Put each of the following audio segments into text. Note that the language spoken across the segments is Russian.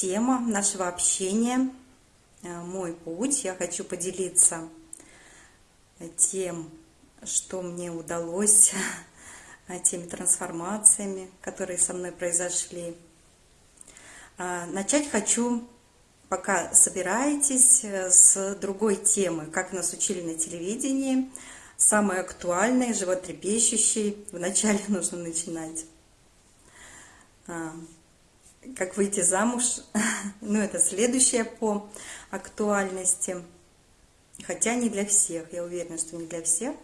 Тема нашего общения «Мой путь». Я хочу поделиться тем, что мне удалось, теми трансформациями, которые со мной произошли. Начать хочу, пока собираетесь, с другой темы, как нас учили на телевидении, самой актуальной, животрепещущей. Вначале нужно начинать как выйти замуж, ну это следующее по актуальности, хотя не для всех, я уверена, что не для всех.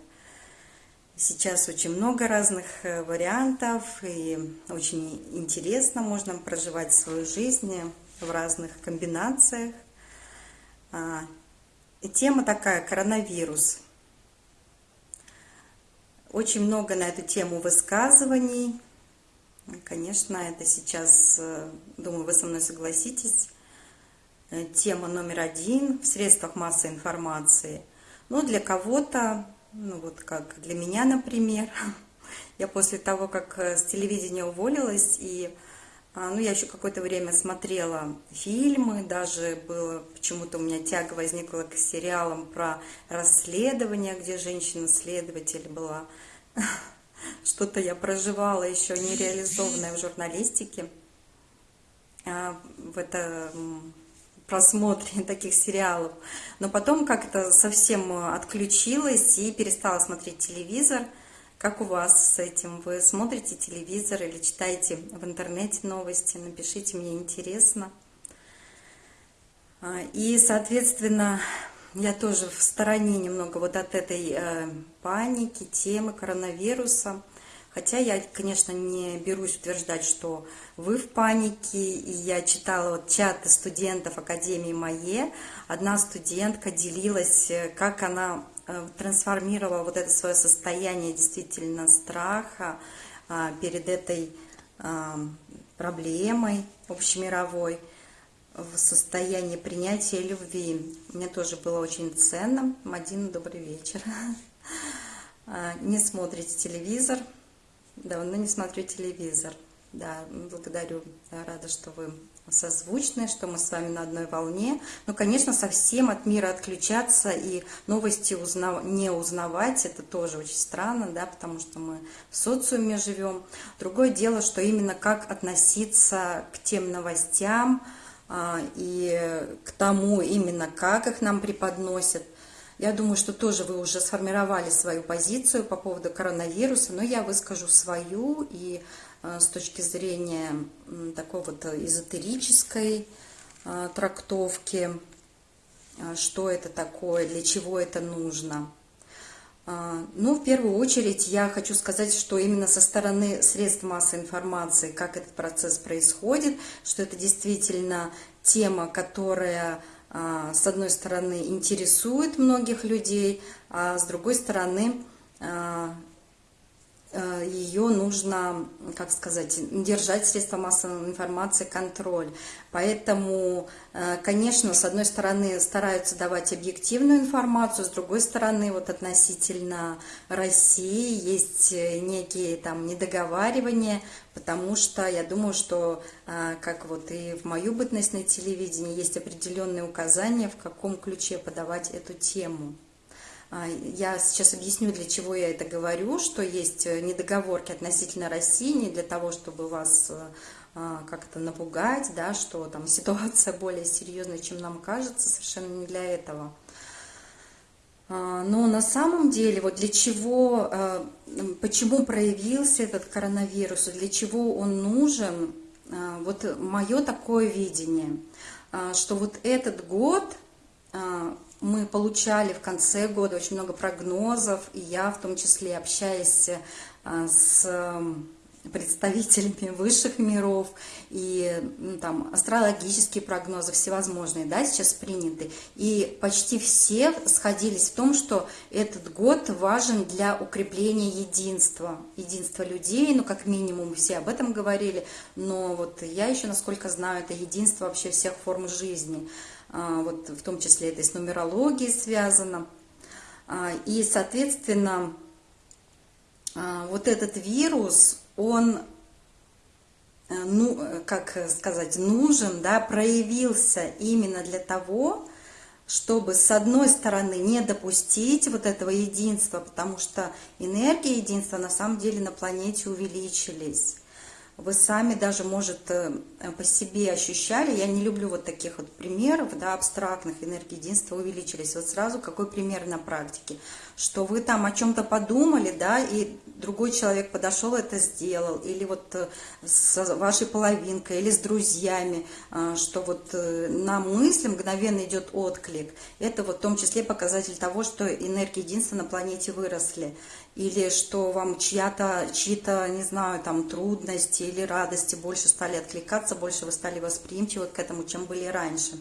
Сейчас очень много разных э, вариантов, и очень интересно можно проживать свою жизнь в разных комбинациях. А, тема такая – коронавирус. Очень много на эту тему высказываний, Конечно, это сейчас, э, думаю, вы со мной согласитесь, э, тема номер один в средствах массовой информации. Но для кого-то, ну вот как для меня, например, я после того, как э, с телевидения уволилась, и а, ну, я еще какое-то время смотрела фильмы, даже было почему-то у меня тяга возникла к сериалам про расследование, где женщина-следователь была. что-то я проживала еще нереализованное в журналистике, а, в этом просмотре таких сериалов. Но потом как-то совсем отключилась и перестала смотреть телевизор. Как у вас с этим? Вы смотрите телевизор или читаете в интернете новости? Напишите, мне интересно. А, и, соответственно, я тоже в стороне немного вот от этой э, паники, темы коронавируса. Хотя я, конечно, не берусь утверждать, что вы в панике. И я читала вот чаты студентов Академии МАЕ. Одна студентка делилась, э, как она э, трансформировала вот это свое состояние действительно страха э, перед этой э, проблемой общемировой в состоянии принятия любви. Мне тоже было очень ценно. Мадина, добрый вечер. А, не смотрите телевизор. Давно не смотрю телевизор. Да, благодарю. Рада, что вы созвучны, что мы с вами на одной волне. Но, конечно, совсем от мира отключаться и новости узнав... не узнавать, это тоже очень странно, да, потому что мы в социуме живем. Другое дело, что именно как относиться к тем новостям, и к тому именно, как их нам преподносят. Я думаю, что тоже вы уже сформировали свою позицию по поводу коронавируса, но я выскажу свою и а, с точки зрения такой вот эзотерической а, трактовки, что это такое, для чего это нужно. А, ну, в первую очередь я хочу сказать, что именно со стороны средств массовой информации, как этот процесс происходит, что это действительно тема, которая, а, с одной стороны, интересует многих людей, а с другой стороны, а, ее нужно, как сказать, держать средства массовой информации контроль. Поэтому, э, конечно, с одной стороны стараются давать объективную информацию, с другой стороны, вот относительно России есть э, некие там недоговаривания, потому что я думаю, что, как вот и в мою бытность на телевидении, есть определенные указания, в каком ключе подавать эту тему. А, я сейчас объясню, для чего я это говорю, что есть э, недоговорки относительно России, не для того, чтобы вас э, а, как-то напугать, да, что там ситуация более серьезная, чем нам кажется, совершенно не для этого. А, но на самом деле, вот для чего, э, почему проявился этот коронавирус, для чего он нужен, вот мое такое видение, что вот этот год мы получали в конце года очень много прогнозов, и я в том числе общаясь э, с представителями высших миров и ну, там астрологические прогнозы всевозможные, да, сейчас приняты. И почти все сходились в том, что этот год важен для укрепления единства, единства людей, ну, как минимум, все об этом говорили, но вот я еще, насколько знаю, это единство вообще всех форм жизни. А, вот в том числе это с нумерологией связано. А, и, соответственно, а, вот этот вирус, он ну, как сказать, нужен, да, проявился именно для того, чтобы с одной стороны не допустить вот этого единства, потому что энергии единства на самом деле на планете увеличились вы сами даже, может, э, по себе ощущали, я не люблю вот таких вот примеров, да, абстрактных, энергии единства увеличились. Вот сразу какой пример на практике, что вы там о чем-то подумали, да, и другой человек подошел, это сделал, или вот э, с вашей половинкой, или с друзьями, э, что вот на мысли мгновенно идет отклик. Это вот в том числе показатель того, что энергии единства на планете выросли или что вам чья-то, чьи-то, не знаю, там трудности или радости больше стали откликаться, больше вы стали восприимчивы к этому, чем были раньше.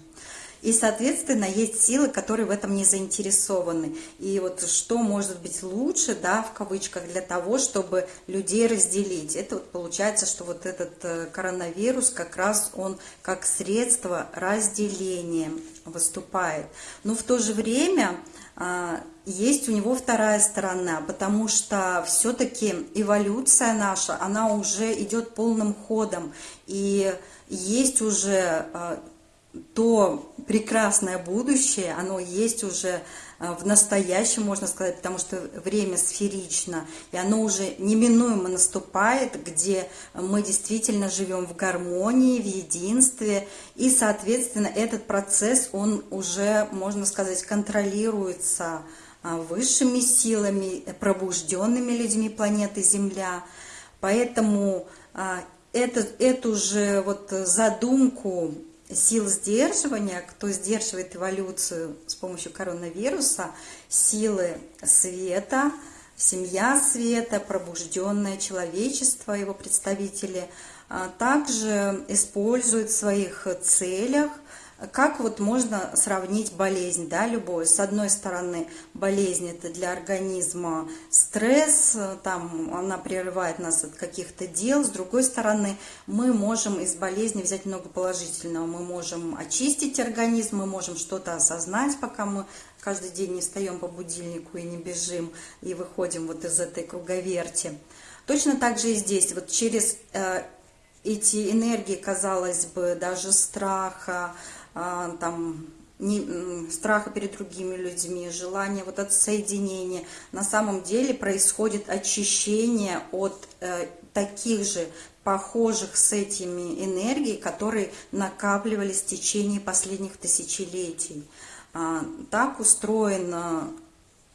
И, соответственно, есть силы, которые в этом не заинтересованы. И вот что может быть лучше, да, в кавычках, для того, чтобы людей разделить. Это вот получается, что вот этот э, коронавирус как раз он как средство разделения выступает. Но в то же время есть у него вторая сторона, потому что все-таки эволюция наша, она уже идет полным ходом, и есть уже а, то прекрасное будущее, оно есть уже а, в настоящем, можно сказать, потому что время сферично, и оно уже неминуемо наступает, где мы действительно живем в гармонии, в единстве, и, соответственно, этот процесс, он уже, можно сказать, контролируется а, высшими силами, пробужденными людьми планеты Земля. Поэтому а, это, эту же вот задумку сил сдерживания, кто сдерживает эволюцию с помощью коронавируса, силы света, семья света, пробужденное человечество, его представители, а, также используют в своих целях как вот можно сравнить болезнь, да, любой? С одной стороны, болезнь это для организма стресс, там она прерывает нас от каких-то дел. С другой стороны, мы можем из болезни взять много положительного. Мы можем очистить организм, мы можем что-то осознать, пока мы каждый день не встаем по будильнику и не бежим, и выходим вот из этой круговерти. Точно так же и здесь, вот через э, эти энергии, казалось бы, даже страха, там, не, страха перед другими людьми, желание вот от соединения. На самом деле происходит очищение от э, таких же похожих с этими энергий, которые накапливались в течение последних тысячелетий. А, так устроен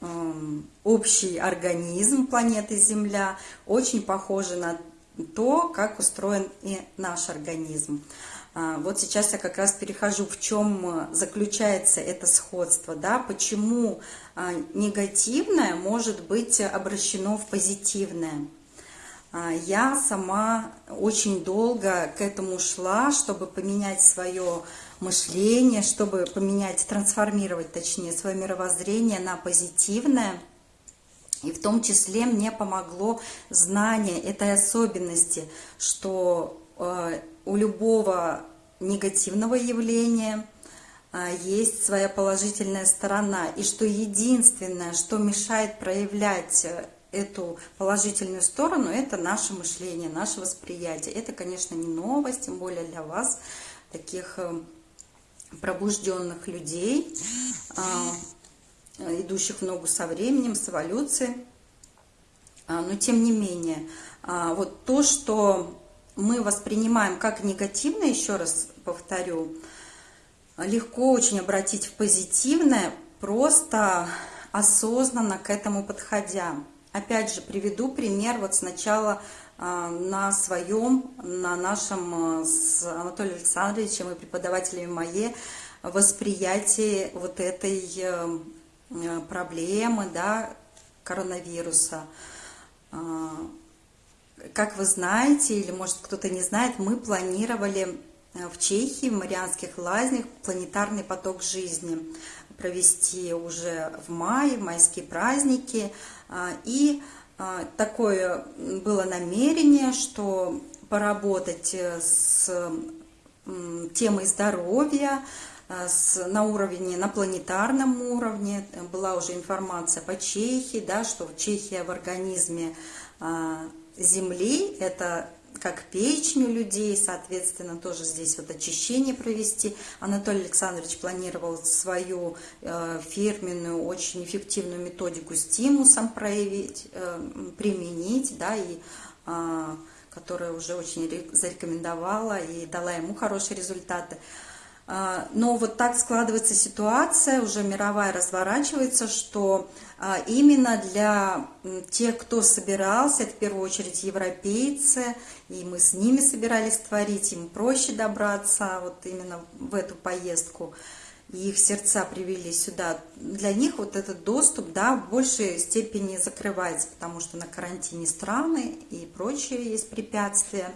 э, общий организм планеты Земля, очень похожий на то, как устроен и наш организм. А, вот сейчас я как раз перехожу, в чем э, заключается это сходство, да, почему а, негативное может быть обращено в позитивное. А, я сама очень долго к этому шла, чтобы поменять свое мышление, чтобы поменять, трансформировать, точнее, свое мировоззрение на позитивное. И в том числе мне помогло знание этой особенности, что э, у любого негативного явления а, есть своя положительная сторона, и что единственное, что мешает проявлять э, эту положительную сторону, это наше мышление, наше восприятие. Это, конечно, не новость, тем более для вас, таких э, пробужденных людей, а, идущих в ногу со временем, с эволюцией. А, но тем не менее, вот то, что мы воспринимаем как негативное, еще раз повторю, легко очень обратить в позитивное, просто осознанно к этому подходя. Опять же, приведу пример вот сначала а, на своем, на нашем а, с Анатолием Александровичем и преподавателями МАЕ восприятии вот этой э, проблемы, да, коронавируса. Как вы знаете, или может кто-то не знает, мы планировали э, в Чехии, в Марианских лазнях, планетарный поток жизни провести уже в мае, в майские праздники. А, и а, такое было намерение, что поработать э, с темой здоровья, э, с, на уровне, на планетарном уровне. Была уже информация по Чехии, да, что Чехия в организме а, Земли, это как печень у людей, соответственно, тоже здесь вот очищение провести. Анатолий Александрович планировал свою э, фирменную, очень эффективную методику стимусом проявить, э, применить, да, и э, которая уже очень зарекомендовала и дала ему хорошие результаты. А, но вот так складывается ситуация, уже мировая разворачивается, что а, именно для тех, кто собирался, это в первую очередь европейцы, и мы с ними собирались творить, им проще добраться вот именно в эту поездку, и их сердца привели сюда. Для них вот этот доступ, да, в большей степени закрывается, потому что на карантине страны и прочие есть препятствия.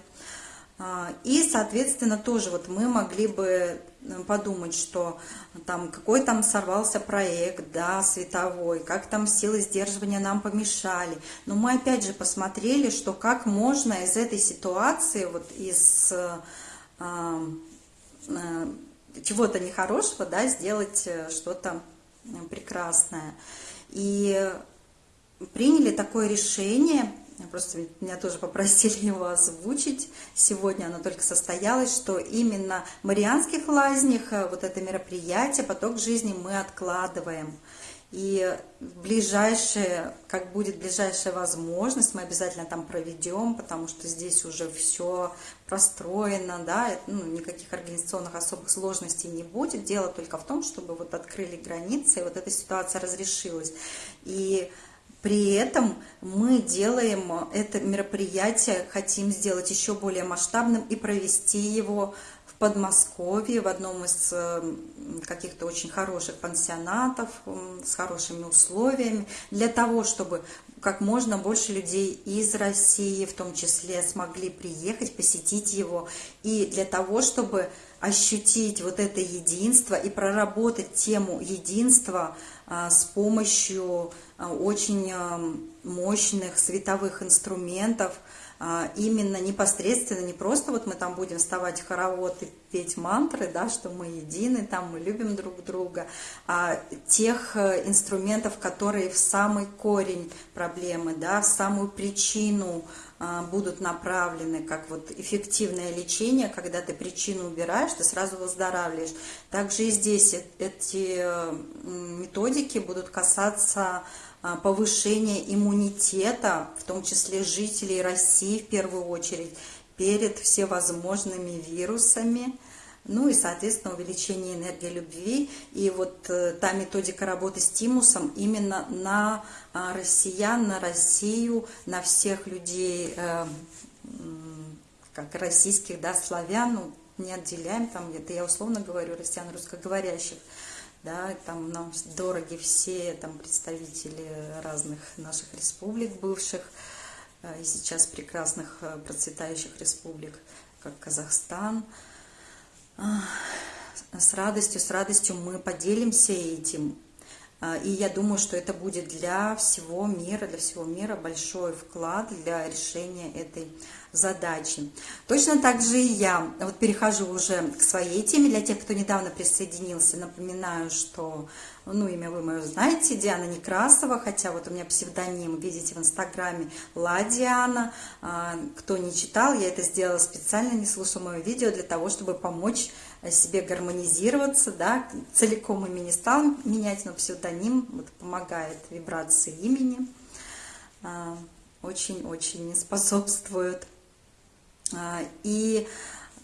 А, и, соответственно, тоже вот мы могли бы подумать, что там какой там сорвался проект, да, световой, как там силы сдерживания нам помешали. Но мы опять же посмотрели, что как можно из этой ситуации, вот из э, э, чего-то нехорошего, да, сделать э, что-то прекрасное. И приняли такое решение – Просто меня тоже попросили его озвучить. Сегодня оно только состоялось, что именно в Марианских лазнях э, вот это мероприятие, поток жизни мы откладываем. И ближайшее, как будет ближайшая возможность, мы обязательно там проведем, потому что здесь уже все простроено, да, ну, никаких организационных особых сложностей не будет. Дело только в том, чтобы вот открыли границы, и вот эта ситуация разрешилась. И при этом мы делаем это мероприятие, хотим сделать еще более масштабным и провести его в Подмосковье, в одном из э, каких-то очень хороших пансионатов с хорошими условиями, для того, чтобы как можно больше людей из России, в том числе, смогли приехать, посетить его, и для того, чтобы ощутить вот это единство и проработать тему единства а, с помощью очень а, мощных световых инструментов, именно непосредственно, не просто вот мы там будем вставать в хоровод и петь мантры, да, что мы едины, там мы любим друг друга, а тех э, инструментов, которые в самый корень проблемы, да, в самую причину а, будут направлены как вот эффективное лечение, когда ты причину убираешь, ты сразу выздоравливаешь. Также и здесь эти методики будут касаться а, повышения иммунитета, в том числе жителей России в первую очередь, перед всевозможными вирусами, ну и, соответственно, увеличение энергии любви. И вот э, та методика работы с тимусом именно на а, россиян, на Россию, на всех людей, э, как российских, да, славян, ну, не отделяем, там, это я условно говорю, россиян русскоговорящих, да, там нам дороги все там представители разных наших республик бывших, э, и сейчас прекрасных процветающих республик, как Казахстан, с радостью, с радостью мы поделимся этим. А, и я думаю, что это будет для всего мира, для всего мира большой вклад для решения этой задачи. Точно так же и я. Вот перехожу уже к своей теме. Для тех, кто недавно присоединился, напоминаю, что ну, имя вы мое знаете, Диана Некрасова, хотя вот у меня псевдоним, видите в инстаграме, Ла Диана. А, кто не читал, я это сделала специально, не слушал мое видео для того, чтобы помочь себе гармонизироваться, да, целиком имя не стал менять, но псевдоним вот, помогает вибрации имени, а, очень-очень способствует. А, и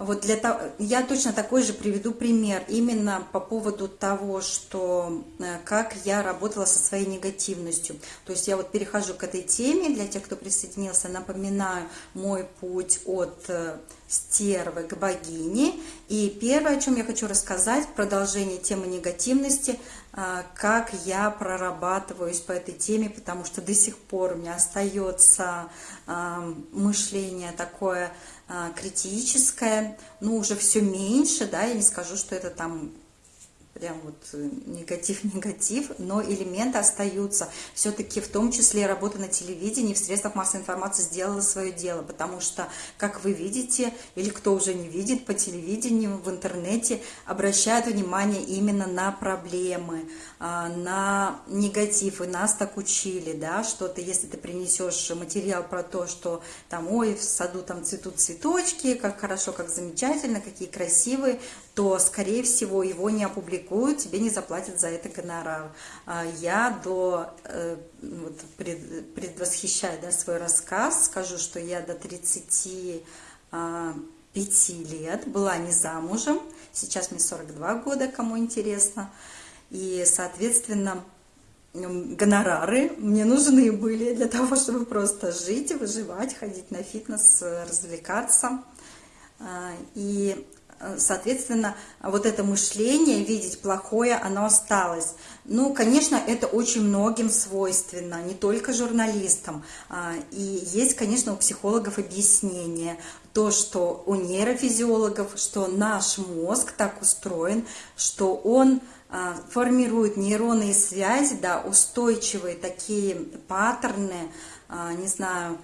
вот для того, я точно такой же приведу пример именно по поводу того, что э, как я работала со своей негативностью. То есть я вот перехожу к этой теме, для тех, кто присоединился, напоминаю мой путь от э, стервы к богине. И первое, о чем я хочу рассказать, продолжение темы негативности, как я прорабатываюсь по этой теме, потому что до сих пор у меня остается мышление такое, а, критическое, ну, уже все меньше, да, я не скажу, что это там прям вот негатив-негатив, но элементы остаются. Все-таки в том числе работа на телевидении, в средствах массовой информации сделала свое дело, потому что, как вы видите, или кто уже не видит по телевидению, в интернете, обращают внимание именно на проблемы, на негатив, и нас так учили, да, что-то, если ты принесешь материал про то, что там, ой, в саду там цветут цветочки, как хорошо, как замечательно, какие красивые, то, скорее всего, его не опубликуют, тебе не заплатят за это гонорар. А я до, э, вот, пред, предвосхищая да, свой рассказ, скажу, что я до 35 а, лет была не замужем, сейчас мне 42 года, кому интересно, и, соответственно, гонорары мне нужны были для того, чтобы просто жить, выживать, ходить на фитнес, развлекаться. А, и соответственно, вот это мышление, видеть плохое, оно осталось. Ну, конечно, это очень многим свойственно, не только журналистам. А, и есть, конечно, у психологов объяснение, то, что у нейрофизиологов, что наш мозг так устроен, что он формирует нейронные связи, да, устойчивые такие паттерны, а, не знаю,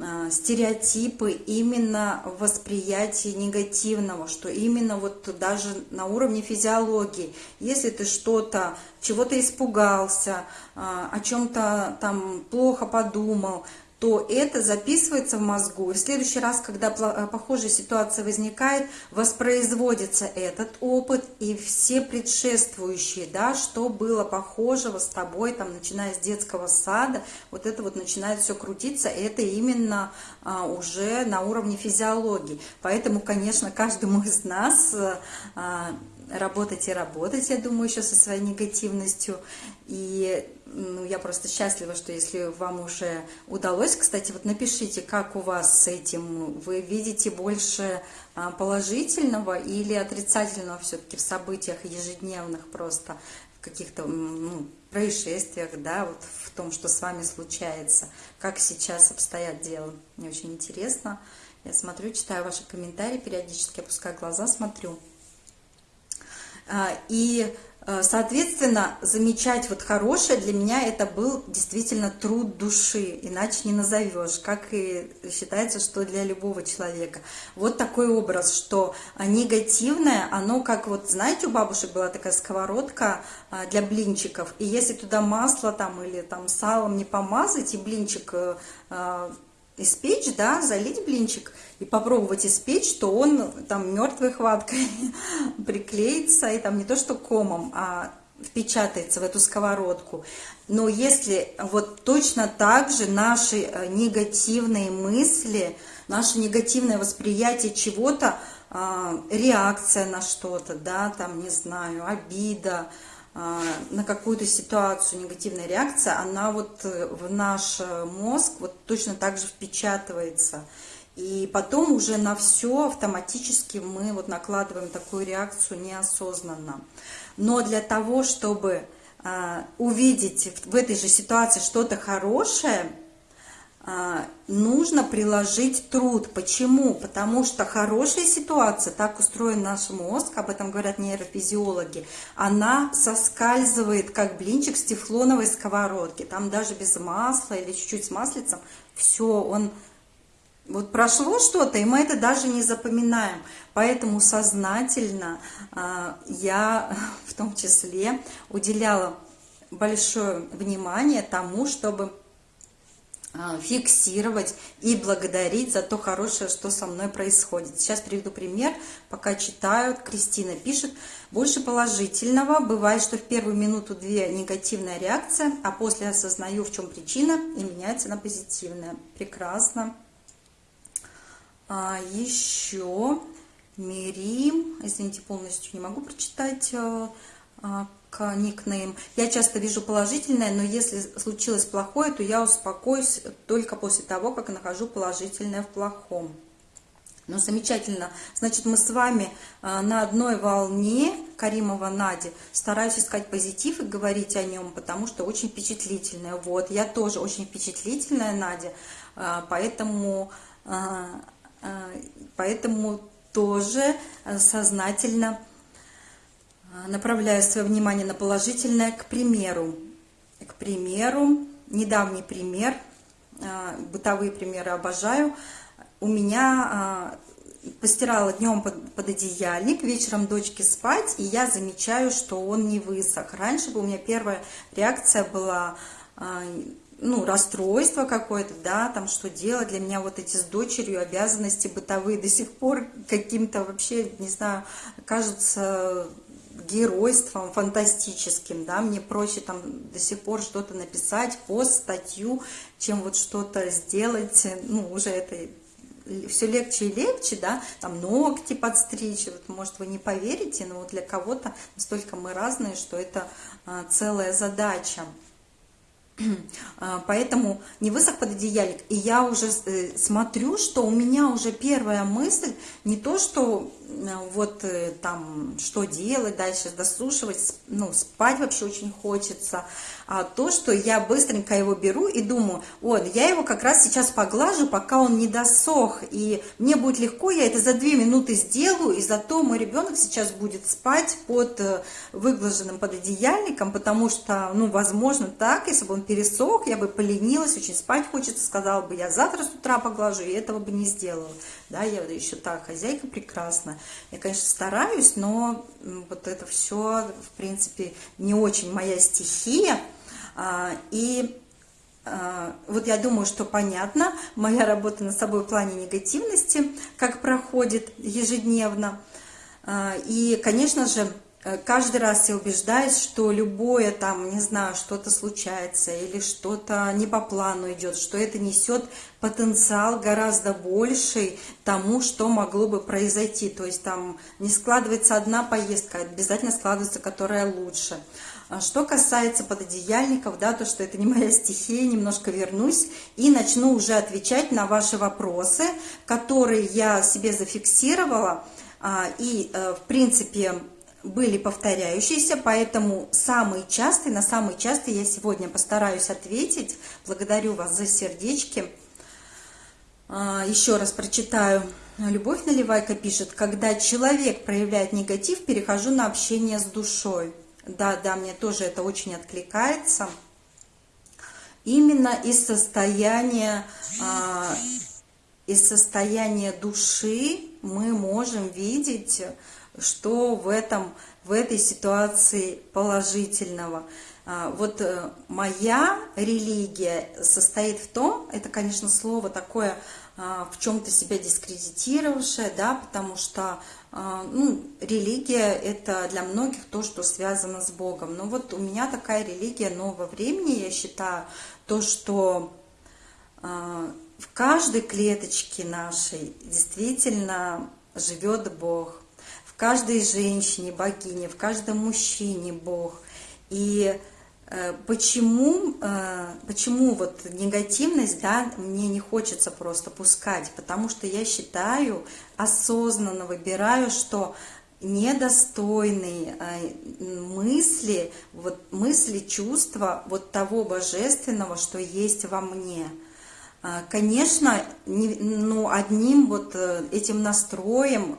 а, стереотипы именно восприятия негативного, что именно вот даже на уровне физиологии, если ты что-то, чего-то испугался, а, о чем-то там плохо подумал, то это записывается в мозгу. И в следующий раз, когда э, похожая ситуация возникает, воспроизводится этот опыт и все предшествующие, да, что было похожего с тобой, там, начиная с детского сада, вот это вот начинает все крутиться, это именно а, уже на уровне физиологии. Поэтому, конечно, каждому из нас а, работать и работать, я думаю, еще со своей негативностью. И ну, я просто счастлива, что если вам уже удалось, кстати, вот напишите, как у вас с этим, вы видите больше а, положительного или отрицательного все-таки в событиях ежедневных просто, в каких-то ну, происшествиях, да, вот в том, что с вами случается, как сейчас обстоят дела. Мне очень интересно. Я смотрю, читаю ваши комментарии, периодически опускаю глаза, смотрю. А, и, соответственно, замечать вот хорошее для меня это был действительно труд души, иначе не назовешь, как и считается, что для любого человека. Вот такой образ, что негативное, оно как вот, знаете, у бабушек была такая сковородка а, для блинчиков, и если туда масло там или там салом не помазать, и блинчик э, испечь, да, залить блинчик и попробовать испечь, то он там мертвой хваткой приклеится и там не то что комом, а впечатается в эту сковородку. Но если вот точно так же наши э, негативные мысли, наше негативное восприятие чего-то, а, реакция на что-то, да, там, не знаю, обида, на какую-то ситуацию негативная реакция, она вот э, в наш э, мозг вот точно так же впечатывается. И потом уже на все автоматически мы вот накладываем такую реакцию неосознанно. Но для того, чтобы а, увидеть в этой же ситуации что-то хорошее, а, нужно приложить труд. Почему? Потому что хорошая ситуация, так устроен наш мозг, об этом говорят нейрофизиологи, она соскальзывает, как блинчик с тефлоновой сковородки. Там даже без масла или чуть-чуть с маслицем, все, он... Вот прошло что-то, и мы это даже не запоминаем. Поэтому сознательно а, я в том числе уделяла большое внимание тому, чтобы фиксировать и благодарить за то хорошее, что со мной происходит. Сейчас приведу пример, пока читаю. Кристина пишет, больше положительного. Бывает, что в первую минуту-две негативная реакция, а после осознаю, в чем причина, и меняется на позитивная. Прекрасно. А еще Мирим, извините, полностью не могу прочитать, к никнейм. Я часто вижу положительное, но если случилось плохое, то я успокоюсь только после того, как нахожу положительное в плохом. Ну, замечательно. Значит, мы с вами а, на одной волне, Каримова Нади, стараюсь искать позитив и говорить о нем, потому что очень впечатлительная. Вот, я тоже очень впечатлительная, Надя, а, поэтому, а, поэтому тоже сознательно направляю свое внимание на положительное, к примеру. К примеру, недавний пример, а, бытовые примеры обожаю. У меня а, постирала днем под, под одеяльник, вечером дочке спать, и я замечаю, что он не высох. Раньше бы у меня первая реакция была ну, расстройство какое-то, да, там что делать. Для меня вот эти с дочерью обязанности бытовые до сих пор каким-то вообще, не знаю, кажутся геройством фантастическим, да, мне проще там до сих пор что-то написать, пост, статью, чем вот что-то сделать, ну, уже это все легче и легче, да, там ногти подстричь, вот, может, вы не поверите, но вот для кого-то настолько мы разные, что это а, целая задача. А, поэтому не высох пододеяльник. И я уже э, смотрю, что у меня уже первая мысль не то, что вот э, там что делать дальше, досушивать, ну, спать вообще очень хочется, а то, что я быстренько его беру и думаю, вот, я его как раз сейчас поглажу, пока он не досох, и мне будет легко, я это за две минуты сделаю, и зато мой ребенок сейчас будет спать под выглаженным пододеяльником, потому что, ну, возможно, так, если бы он пересох, я бы поленилась, очень спать хочется, сказала бы, я завтра с утра поглажу, и этого бы не сделала. Да, я еще так, хозяйка прекрасна. Я, конечно, стараюсь, но вот это все, в принципе, не очень моя стихия. А, и а, вот я думаю, что понятно, моя работа над собой в плане негативности, как проходит ежедневно. А, и, конечно же, каждый раз я убеждаюсь, что любое там, не знаю, что-то случается или что-то не по плану идет, что это несет потенциал гораздо больший тому, что могло бы произойти. То есть там не складывается одна поездка, обязательно складывается которая лучше. А что касается пододеяльников, да, то, что это не моя стихия, немножко вернусь и начну уже отвечать на ваши вопросы, которые я себе зафиксировала. А, и, э, в принципе, были повторяющиеся, поэтому самый частый, на самый частый я сегодня постараюсь ответить. Благодарю вас за сердечки. А, еще раз прочитаю. Любовь Наливайка пишет, когда человек проявляет негатив, перехожу на общение с душой. Да, да, мне тоже это очень откликается. Именно из состояния, а, из состояния души мы можем видеть что в, этом, в этой ситуации положительного. А, вот э, моя религия состоит в том, это, конечно, слово такое а, в чем-то себя дискредитировавшее, да, потому что а, ну, религия это для многих то, что связано с Богом. Но вот у меня такая религия нового времени, я считаю, то, что в каждой клеточке нашей действительно живет Бог каждой женщине богиня, в каждом мужчине Бог. И э, почему, э, почему вот негативность, да, мне не хочется просто пускать, потому что я считаю, осознанно выбираю, что недостойные э, мысли, вот мысли, чувства вот того божественного, что есть во мне. Конечно, не, ну, одним вот этим настроем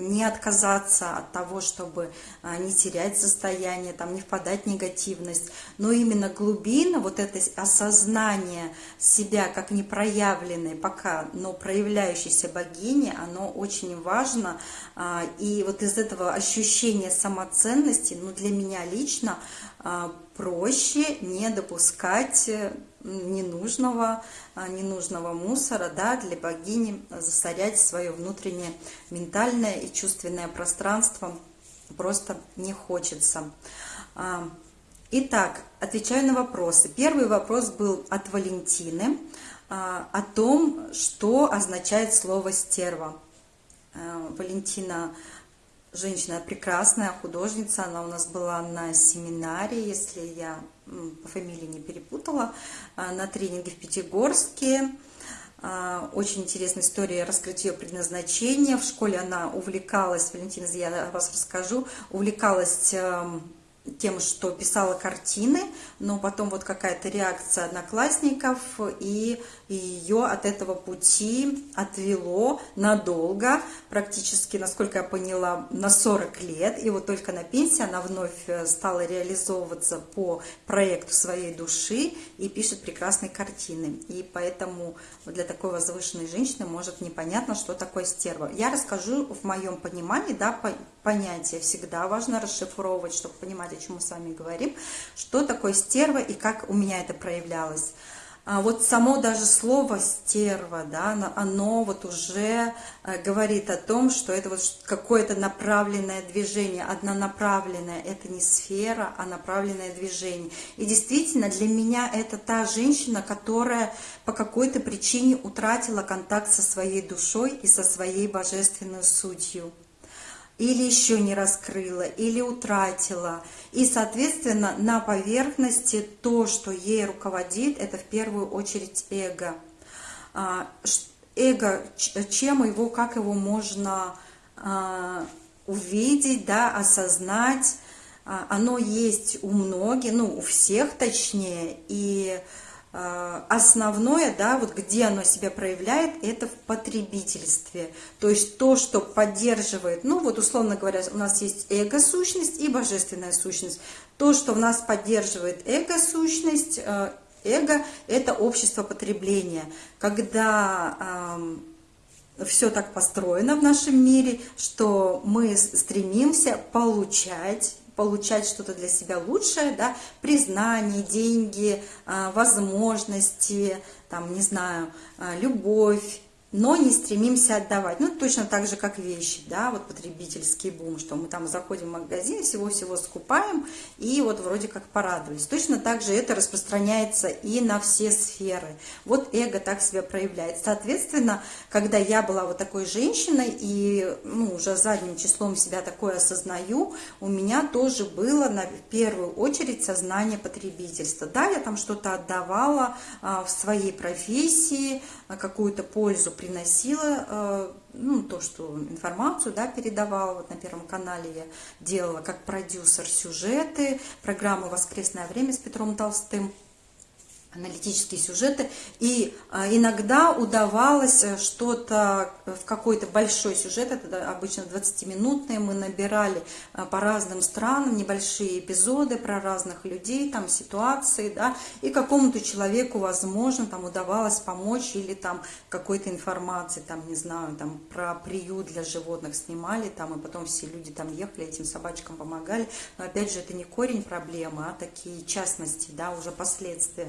не отказаться от того, чтобы а, не терять состояние, там, не впадать в негативность, но именно глубина, вот это осознание себя как непроявленной пока, но проявляющейся богини, оно очень важно, а, и вот из этого ощущения самоценности, ну, для меня лично а, проще не допускать э, ненужного, а, ненужного мусора, да, для богини засорять свое внутреннее ментальное и чувственное пространство просто не хочется. А, итак, отвечаю на вопросы. Первый вопрос был от Валентины о том, что означает слово «стерва». Валентина женщина прекрасная, художница, она у нас была на семинаре, если я по фамилии не перепутала, а, на тренинге в Пятигорске. А, очень интересная история раскрыть ее предназначение. В школе она увлекалась, Валентина, я вас расскажу, увлекалась эм, тем, что писала картины, но потом вот какая-то реакция одноклассников, и и ее от этого пути отвело надолго, практически, насколько я поняла, на 40 лет, и вот только на пенсии она вновь э, стала реализовываться по проекту своей души и пишет прекрасные картины, и поэтому для такой возвышенной женщины может непонятно, что такое стерва. Я расскажу в моем понимании, да, понятие всегда важно расшифровывать, чтобы понимать, о чем мы с вами говорим, что такое стерва и как у меня это проявлялось. А вот само даже слово стерва, да, оно вот уже э, говорит о том, что это вот какое-то направленное движение, однонаправленное, это не сфера, а направленное движение. И действительно для меня это та женщина, которая по какой-то причине утратила контакт со своей душой и со своей божественной сутью или еще не раскрыла, или утратила. И, соответственно, на поверхности то, что ей руководит, это в первую очередь эго. А, эго, чем его, как его можно а, увидеть, да, осознать, а, оно есть у многих, ну, у всех точнее, и основное, да, вот где оно себя проявляет, это в потребительстве. То есть то, что поддерживает, ну вот условно говоря, у нас есть эго-сущность и божественная сущность. То, что в нас поддерживает эго-сущность, э, эго – это общество потребления. Когда все так построено в нашем мире, что мы стремимся получать получать что-то для себя лучшее, да, признание, деньги, а, возможности, там, не знаю, а, любовь, но не стремимся отдавать. Ну, точно так же, как вещи, да, вот потребительский бум, что мы там заходим в магазин, всего-всего скупаем, и вот вроде как порадовались. Точно так же это распространяется и на все сферы. Вот эго так себя проявляет. Соответственно, когда я была вот такой женщиной, и ну, уже задним числом себя такое осознаю, у меня тоже было на первую очередь сознание потребительства. Да, я там что-то отдавала а, в своей профессии, какую-то пользу приносила, э, ну, то, что информацию, да, передавала, вот на Первом канале я делала как продюсер сюжеты, программы «Воскресное время» с Петром Толстым, аналитические сюжеты, и а, иногда удавалось э, что-то в какой-то большой сюжет, это обычно 20-минутные, мы набирали а, по разным странам небольшие эпизоды про разных людей, там ситуации, да, и какому-то человеку, возможно, там удавалось помочь или там какой-то информации, там, не знаю, там про приют для животных снимали, там, и потом все люди там ехали, этим собачкам помогали, но опять же, это не корень проблемы, а такие частности, да, уже последствия.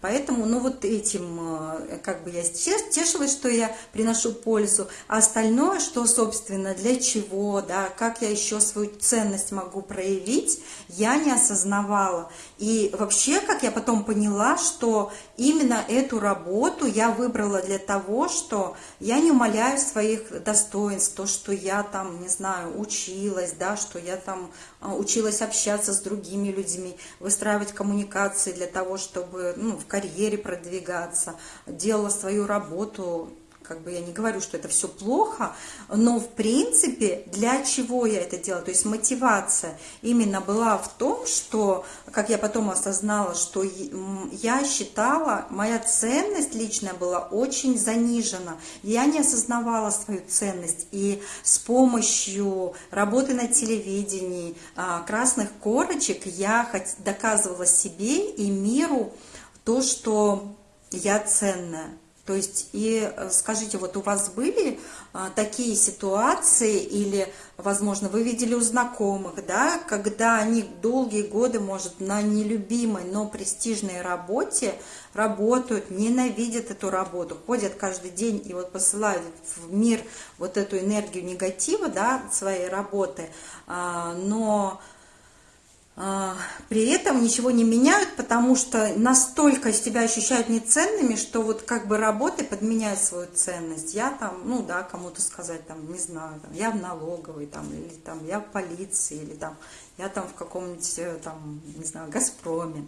Поэтому, ну вот этим, э, как бы я тешилась, что я приношу пользу, а остальное, что, собственно, для чего, да, как я еще свою ценность могу проявить, я не осознавала. И вообще, как я потом поняла, что именно эту работу я выбрала для того, что я не умоляю своих достоинств, то, что я там, не знаю, училась, да, что я там а, училась общаться с другими людьми, выстраивать коммуникации для того, чтобы ну, в карьере продвигаться, делала свою работу как бы я не говорю, что это все плохо, но в принципе для чего я это делала? То есть мотивация именно была в том, что, как я потом осознала, что я считала, моя ценность личная была очень занижена. Я не осознавала свою ценность. И с помощью работы на телевидении, а, красных корочек я доказывала себе и миру то, что я ценная. То есть, и э, скажите, вот у вас были а, такие ситуации, или, возможно, вы видели у знакомых, да, когда они долгие годы, может, на нелюбимой, но престижной работе работают, ненавидят эту работу, ходят каждый день и вот посылают в мир вот эту энергию негатива, да, своей работы, а, но при этом ничего не меняют, потому что настолько себя ощущают неценными, что вот как бы работы подменяют свою ценность. Я там, ну да, кому-то сказать, там, не знаю, там, я в налоговой, там, или там, я в полиции, или там, я там в каком-нибудь, э, там, не знаю, Газпроме.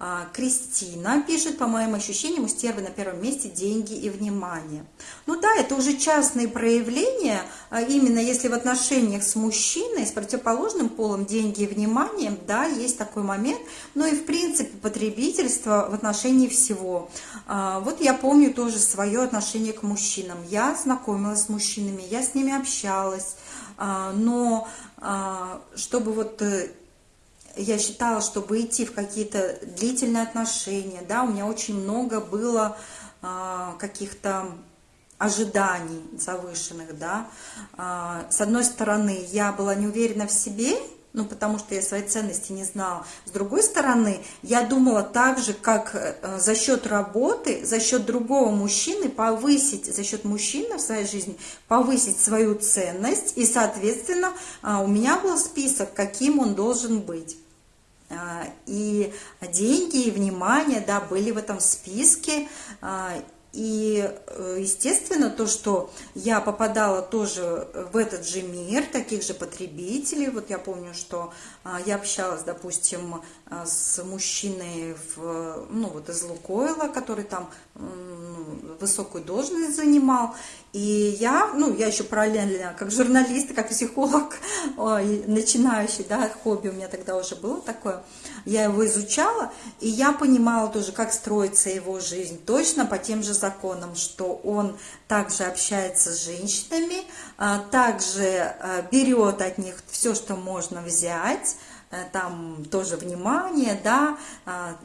А, Кристина пишет, по моим ощущениям, у стервы на первом месте деньги и внимание. Ну да, это уже частные проявления, а именно если в отношениях с мужчиной, с противоположным полом деньги и внимание, да, есть такой момент, но и в принципе потребительство в отношении всего. А, вот я помню тоже свое отношение к мужчинам. Я знакомилась с мужчинами, я с ними общалась, но чтобы вот э, я считала, чтобы идти в какие-то длительные отношения, да, у меня очень много было каких-то ожиданий завышенных, да. А, с одной стороны, я была не уверена в себе, ну, потому что я свои ценности не знала. С другой стороны, я думала так же, как э, за счет работы, за счет другого мужчины повысить, за счет мужчины в своей жизни повысить свою ценность, и, соответственно, а, у меня был список, каким он должен быть. А, и деньги, и внимание, да, были в этом списке, и, э, естественно, то, что я попадала тоже в этот же мир, таких же потребителей. Вот я помню, что а, я общалась, допустим, а, с мужчиной в, ну, вот из Лукойла, который там ну, высокую должность занимал. И я, ну, я еще параллельно, как журналист, как психолог, ой, начинающий, да, хобби у меня тогда уже было такое, я его изучала, и я понимала тоже, как строится его жизнь, точно по тем же законам, что он также общается с женщинами, а, также а, берет от них все, что можно взять, там тоже внимание, да, а,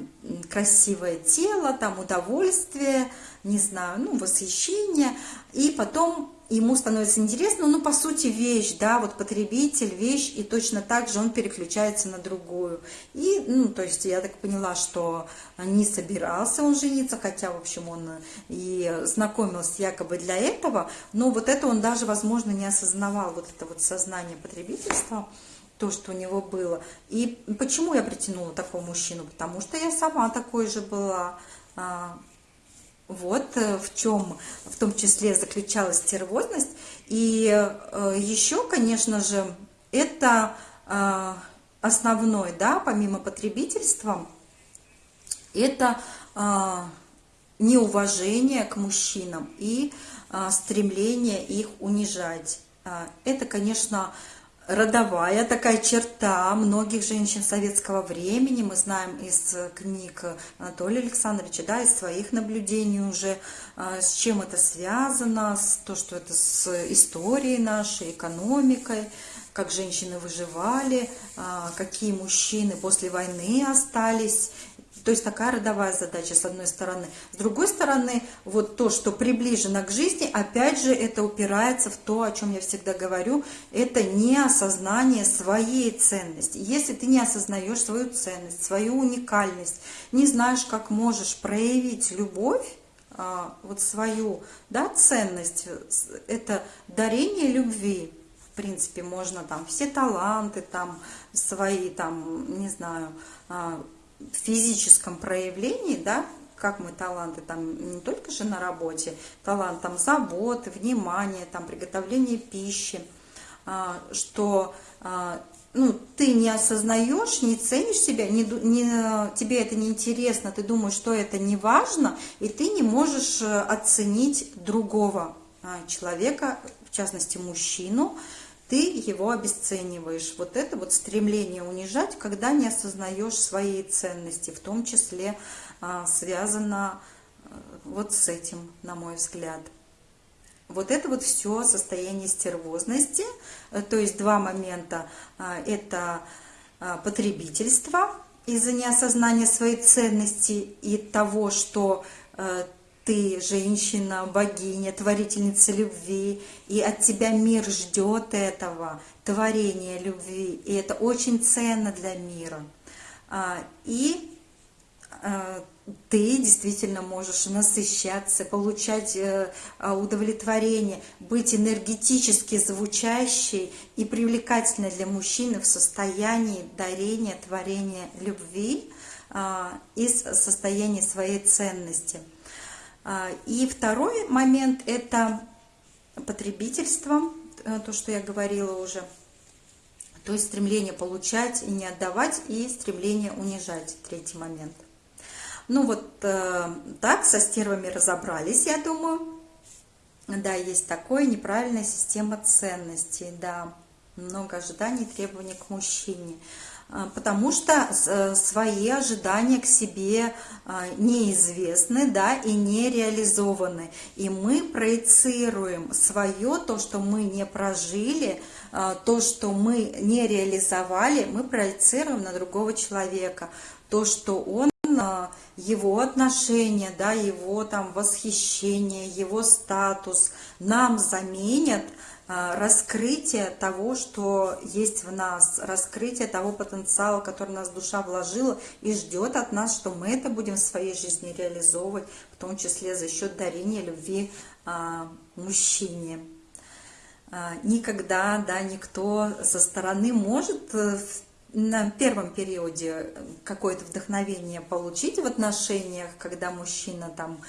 красивое тело, там удовольствие, не знаю, ну, восхищение, и потом ему становится интересно, ну, по сути, вещь, да, вот потребитель, вещь, и точно так же он переключается на другую. И, ну, то есть я так поняла, что не собирался он жениться, хотя, в общем, он и знакомился якобы для этого, но вот это он даже, возможно, не осознавал, вот это вот сознание потребительства, то, что у него было. И почему я притянула такого мужчину? Потому что я сама такой же была. А, вот э, в чем в том числе заключалась стервозность. И э, еще, конечно же, это а, основной, да, помимо потребительства, это а, неуважение к мужчинам и стремление их унижать. Это, конечно, родовая такая черта многих женщин советского времени. Мы знаем из книг Анатолия Александровича, да, из своих наблюдений уже, а, с чем это связано, с то, что это с историей нашей, экономикой, как женщины выживали, а, какие мужчины после войны остались то есть такая родовая задача, с одной стороны. С другой стороны, вот то, что приближено к жизни, опять же, это упирается в то, о чем я всегда говорю, это не осознание своей ценности. Если ты не осознаешь свою ценность, свою уникальность, не знаешь, как можешь проявить любовь, а, вот свою да, ценность, это дарение любви, в принципе, можно там все таланты там свои, там, не знаю, а, в физическом проявлении, да, как мы таланты там не только же на работе, талант там заботы, внимание, там приготовление пищи, а, что а, ну, ты не осознаешь, не ценишь себя, не, не, тебе это не интересно, ты думаешь, что это не важно, и ты не можешь э, оценить другого а, человека, в частности мужчину, ты его обесцениваешь. Вот это вот стремление унижать, когда не осознаешь своей ценности, в том числе а, связано а, вот с этим, на мой взгляд. Вот это вот все состояние стервозности, э, то есть два момента. А, это а, потребительство из-за неосознания своей ценности и того, что э, ты женщина, богиня, творительница любви, и от тебя мир ждет этого, творения любви, и это очень ценно для мира. А, и а, ты действительно можешь насыщаться, получать э, а, удовлетворение, быть энергетически звучащей и привлекательной для мужчины в состоянии дарения, творения любви из состояния своей ценности – и второй момент – это потребительство, э, то, что я говорила уже. То есть стремление получать и не отдавать, и стремление унижать, третий момент. Ну вот э, так, со стервами разобрались, я думаю. Да, есть такое, неправильная система ценностей, да. Много ожиданий, требований к мужчине. А, потому что э, свои ожидания к себе а, неизвестны, да, и не реализованы. И мы проецируем свое, то, что мы не прожили, а, то, что мы не реализовали, мы проецируем на другого человека. То, что он его отношения, да, его там восхищение, его статус нам заменят – раскрытие того, что есть в нас, раскрытие того потенциала, который нас душа вложила и ждет от нас, что мы это будем в своей жизни реализовывать, в том числе за счет дарения любви а, мужчине. А, никогда да, никто со стороны может э, на первом периоде какое-то вдохновение получить в отношениях, когда мужчина там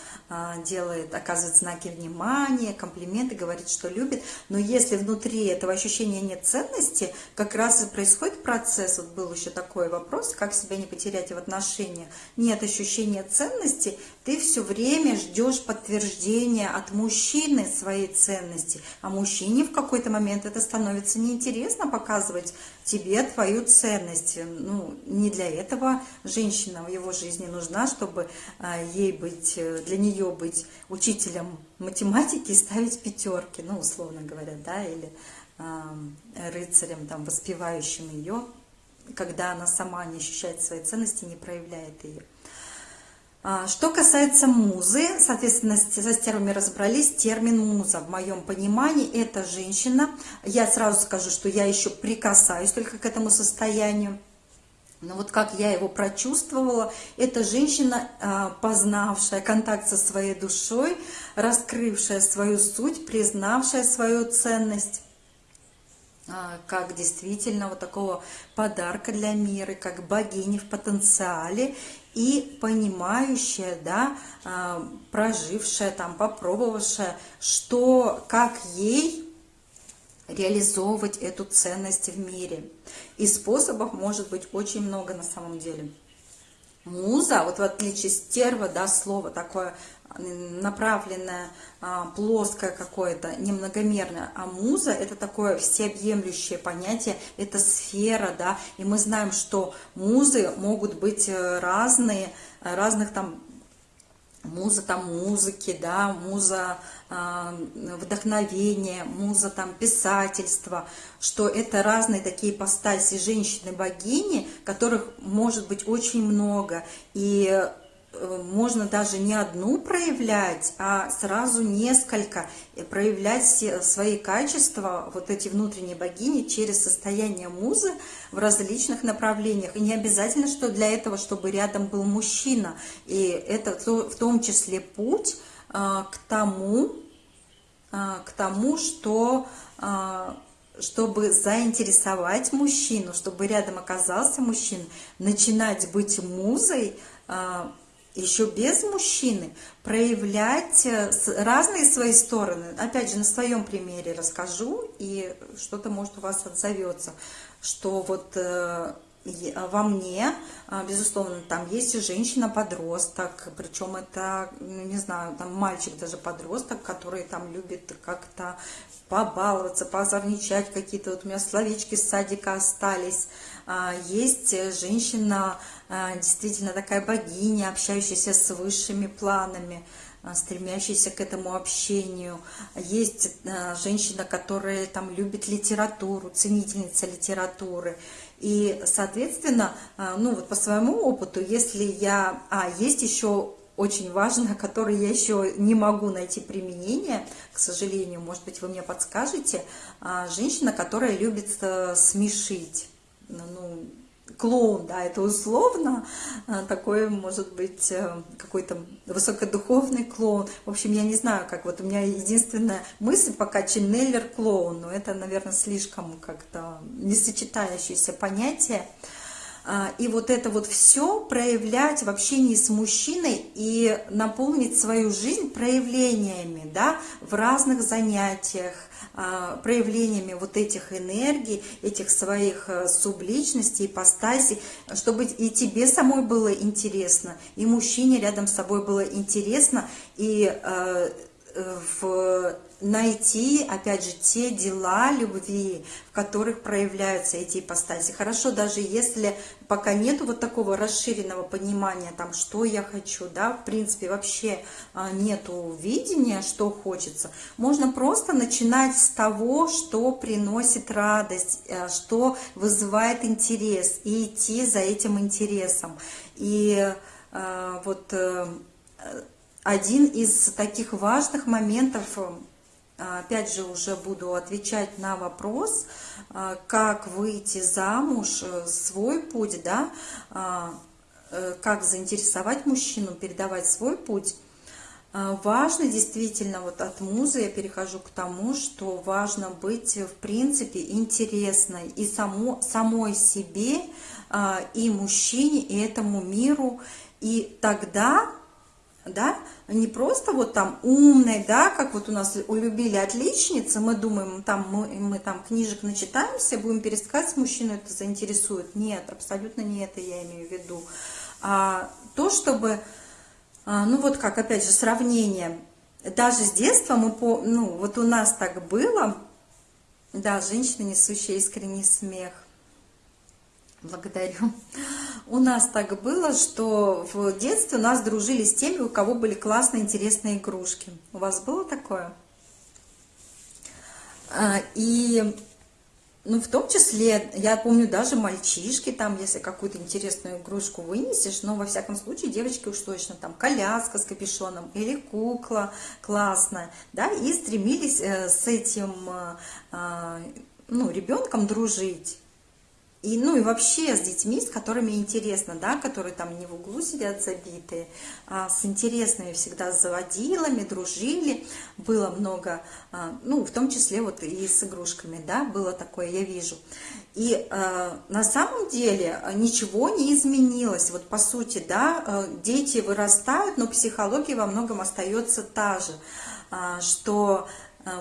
делает, оказывает знаки внимания, комплименты, говорит, что любит, но если внутри этого ощущения нет ценности, как раз и происходит процесс, вот был еще такой вопрос, как себя не потерять в отношениях, нет ощущения ценности, ты все время ждешь подтверждения от мужчины своей ценности, а мужчине в какой-то момент это становится неинтересно показывать тебе твою ценность. Ну, не для этого женщина в его жизни нужна, чтобы а, ей быть, э, для нее быть учителем математики и ставить пятерки, ну, условно говоря, да, или э, рыцарем, там, воспевающим ее, когда она сама не ощущает своей ценности, не проявляет ее. А, что касается музы, соответственно, со стервами разобрались, термин муза в моем понимании – это женщина. Я сразу скажу, что я еще прикасаюсь только к этому состоянию. Но вот как я его прочувствовала, это женщина, а, познавшая контакт со своей душой, раскрывшая свою суть, признавшая свою ценность а, как действительно вот такого подарка для мира, как богини в потенциале и понимающая, да, а, прожившая, там, попробовавшая, что, как ей реализовывать эту ценность в мире. И способов может быть очень много на самом деле. Муза, вот в отличие стерва, да, слово такое направленное, а, плоское какое-то, немногомерное. А муза – это такое всеобъемлющее понятие, это сфера, да, и мы знаем, что музы могут быть э, разные, разных там муза там музыки, да, муза э, вдохновения, муза там писательства, что это разные такие ипостаси женщины-богини, которых может быть очень много. И можно даже не одну проявлять, а сразу несколько, проявлять свои качества, вот эти внутренние богини, через состояние музы в различных направлениях. И не обязательно, что для этого, чтобы рядом был мужчина. И это в том числе путь э, к тому, э, к тому, что чтобы заинтересовать мужчину, чтобы рядом оказался мужчина, начинать быть музой, еще без мужчины проявлять э, разные свои стороны. Опять же, на своем примере расскажу, и что-то, может, у вас отзовется, что вот э, во мне, а, безусловно, там есть женщина-подросток, причем это, ну, не знаю, там мальчик даже подросток, который там любит как-то побаловаться, позорничать, какие-то вот у меня словечки с садика остались. А, есть женщина, а, действительно такая богиня, общающаяся с высшими планами, а, стремящаяся к этому общению. Есть женщина, которая там любит литературу, ценительница литературы. И, соответственно, ну вот по своему опыту, если я... А, есть еще очень важно, которое я еще не могу найти применение, к сожалению, может быть, вы мне подскажете, женщина, которая любит э, смешить ну, клоун, да, это условно, а, такой может быть э, какой-то высокодуховный клоун. В общем, я не знаю, как вот у меня единственная мысль пока Ченнеллер клоун, но это, наверное, слишком как-то несочетающееся понятие. А, и вот это вот все проявлять в общении с мужчиной и наполнить свою жизнь проявлениями, да, в разных занятиях, а, проявлениями вот этих энергий, этих своих э, субличностей, ипостасей, чтобы и тебе самой было интересно, и мужчине рядом с собой было интересно, и э, э, в найти, опять же, те дела любви, в которых проявляются эти ипостаси. Хорошо, даже если пока нету вот такого расширенного понимания, там, что я хочу, да, в принципе, вообще а, нету видения, что хочется, можно просто начинать с того, что приносит радость, э, что вызывает интерес, и идти за этим интересом. И э, вот один из таких важных моментов, э, опять же, уже буду отвечать на вопрос, э, как выйти замуж, э, свой путь, да, как заинтересовать мужчину, передавать свой путь. Важно действительно, вот от музы я перехожу к тому, что важно быть в принципе интересной и само, самой себе, и мужчине, и этому миру. И тогда да, не просто вот там умной, да, как вот у нас улюбили отличницы, мы думаем, там мы, мы там книжек начитаемся, будем пересказать, мужчину это заинтересует. Нет, абсолютно не это я имею в виду. А, то, чтобы, а, ну вот как, опять же, сравнение, даже с детства мы, по, ну вот у нас так было, да, женщина, несущая искренний смех, Благодарю. У нас так было, что в детстве у нас дружили с теми, у кого были классные, интересные игрушки. У вас было такое? А, и, ну, в том числе, я помню, даже мальчишки, там, если какую-то интересную игрушку вынесешь, но, во всяком случае, девочки уж точно, там, коляска с капюшоном или кукла классная, да, и стремились э, с этим, э, а, ну, ребенком дружить. И, ну и вообще с детьми, с которыми интересно, да, которые там не в углу сидят забитые, а с интересными всегда заводилами, дружили, было много, а, ну в том числе вот и с игрушками, да, было такое, я вижу. И э, на самом деле ничего не изменилось, вот по сути, да, э, дети вырастают, но психология во многом остается та же, э, что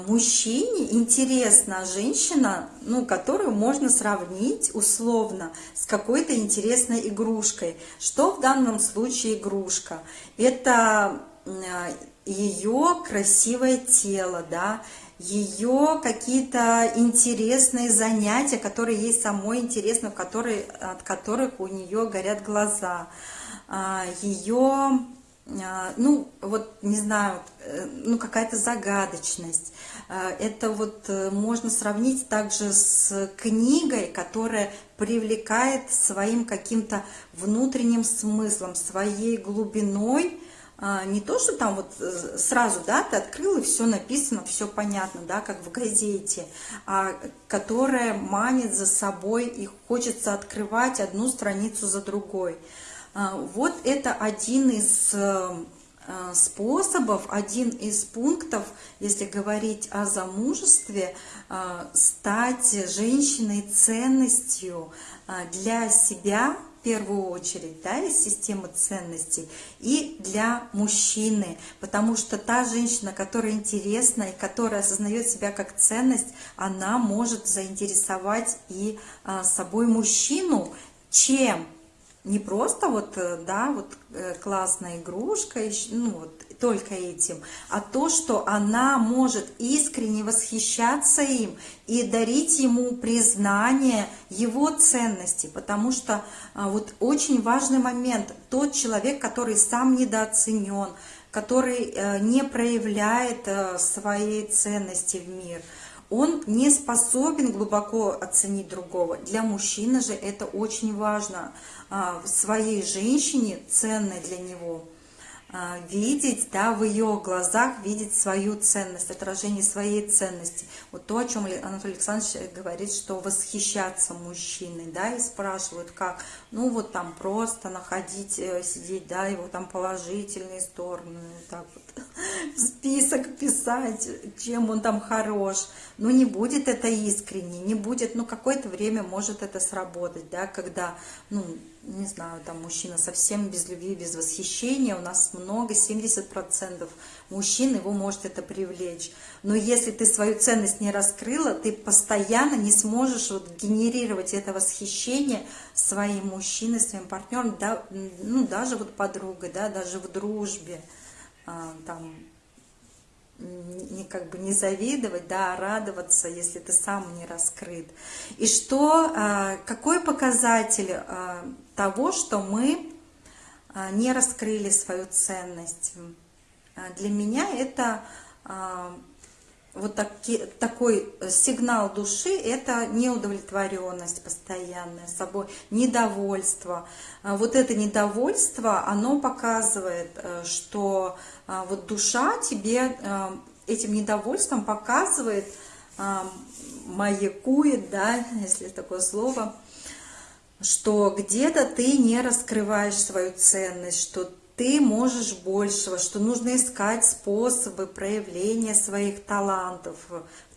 мужчине интересна женщина, ну, которую можно сравнить условно с какой-то интересной игрушкой. Что в данном случае игрушка? Это э, ее красивое тело, да, ее какие-то интересные занятия, которые ей самой интересны, которые, от которых у нее горят глаза, а, ее а, ну, вот, не знаю, э, ну, какая-то загадочность. А, это вот э, можно сравнить также с книгой, которая привлекает своим каким-то внутренним смыслом, своей глубиной, а, не то, что там вот э, сразу, да, ты открыл, и все написано, все понятно, да, как в газете, а которая манит за собой, и хочется открывать одну страницу за другой. А, вот это один из э, э, способов, один из пунктов, если говорить о замужестве, э, стать женщиной ценностью для себя, в первую очередь, да, из системы ценностей, и для мужчины, потому что та женщина, которая интересна и которая осознает себя как ценность, она может заинтересовать и собой мужчину, чем не просто вот, э, да, вот э, классная игрушка, ну вот только этим, а то, что она может искренне восхищаться им и дарить ему признание его ценности, потому что а, вот очень важный момент, тот человек, который сам недооценен, который э, не проявляет своей ценности в мир – он не способен глубоко оценить другого. Для мужчины же это очень важно. А, в своей женщине, ценной для него, а, видеть, да, в ее глазах видеть свою ценность, отражение своей ценности. Вот то, о чем Анатолий Александрович говорит, что восхищаться мужчиной, да, и спрашивают, как, ну вот там просто находить, э, сидеть, да, его там положительные стороны, так вот, список писать, чем он там хорош. Но не будет это искренне, не будет, ну какое-то время может это сработать, да, когда, ну, не знаю, там мужчина совсем без любви, без восхищения, у нас много, 70% мужчин, его может это привлечь. Но если ты свою ценность не раскрыла, ты постоянно не сможешь вот генерировать это восхищение своим мужчиной, своим партнером, да, ну, даже вот подругой, да, даже в дружбе, там, не как бы не завидовать, да, а радоваться, если ты сам не раскрыт. И что, а, какой показатель а, того, что мы а, не раскрыли свою ценность? Для меня это вот таки, такой сигнал души – это неудовлетворенность постоянная собой, недовольство. Вот это недовольство, оно показывает, э, что а, вот душа тебе а, этим недовольством показывает, а, маякует, да, если такое слово, что где-то ты не раскрываешь свою ценность, что ты можешь большего, что нужно искать способы проявления своих талантов,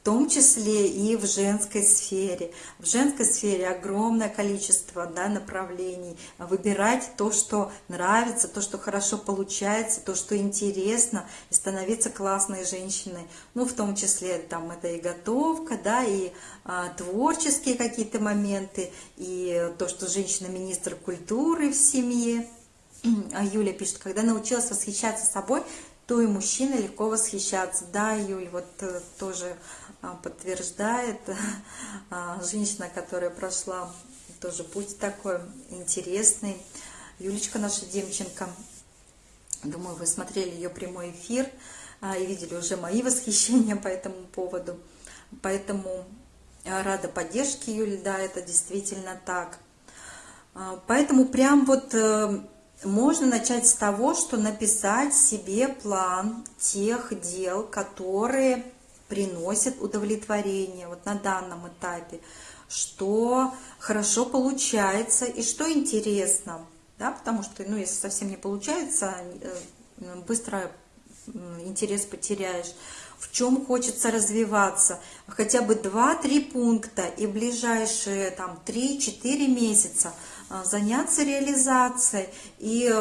том числе и в женской сфере. В женской сфере огромное количество да, направлений. Выбирать то, что нравится, то, что хорошо получается, то, что интересно, и становиться классной женщиной. Ну, в том числе там это и готовка, да, и а, творческие какие-то моменты, и то, что женщина-министр культуры в семье. А Юля пишет, когда научилась восхищаться собой, то и мужчина легко восхищаться. Да, Юль, вот э, тоже подтверждает а, женщина, которая прошла тоже путь такой интересный. Юлечка наша Демченко. Думаю, вы смотрели ее прямой эфир а, и видели уже мои восхищения по этому поводу. Поэтому рада поддержке Юли, да, это действительно так. Поэтому прям вот э, можно начать с того, что написать себе план тех дел, которые приносит удовлетворение вот на данном этапе, что хорошо получается и что интересно, да, потому что, ну, если совсем не получается, э, быстро интерес потеряешь, в чем хочется развиваться, хотя бы 2-3 пункта и ближайшие там 3-4 месяца э, заняться реализацией и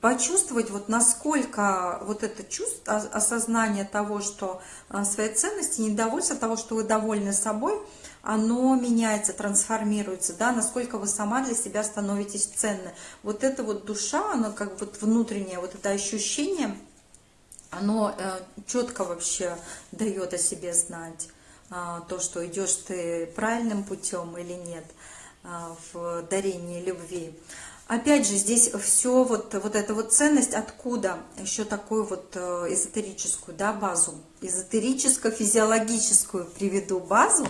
почувствовать, вот насколько вот это чувство, осознание того, что а, своей ценности, недовольство того, что вы довольны собой, оно меняется, трансформируется, да, насколько вы сама для себя становитесь ценны. Вот эта вот душа, она как вот внутреннее, вот это ощущение, оно э, четко вообще дает о себе знать, э, то, что идешь ты правильным путем или нет в дарении любви. Опять же, здесь все, вот, вот эта вот ценность, откуда еще такую вот э, эзотерическую да, базу, эзотерическо-физиологическую приведу базу,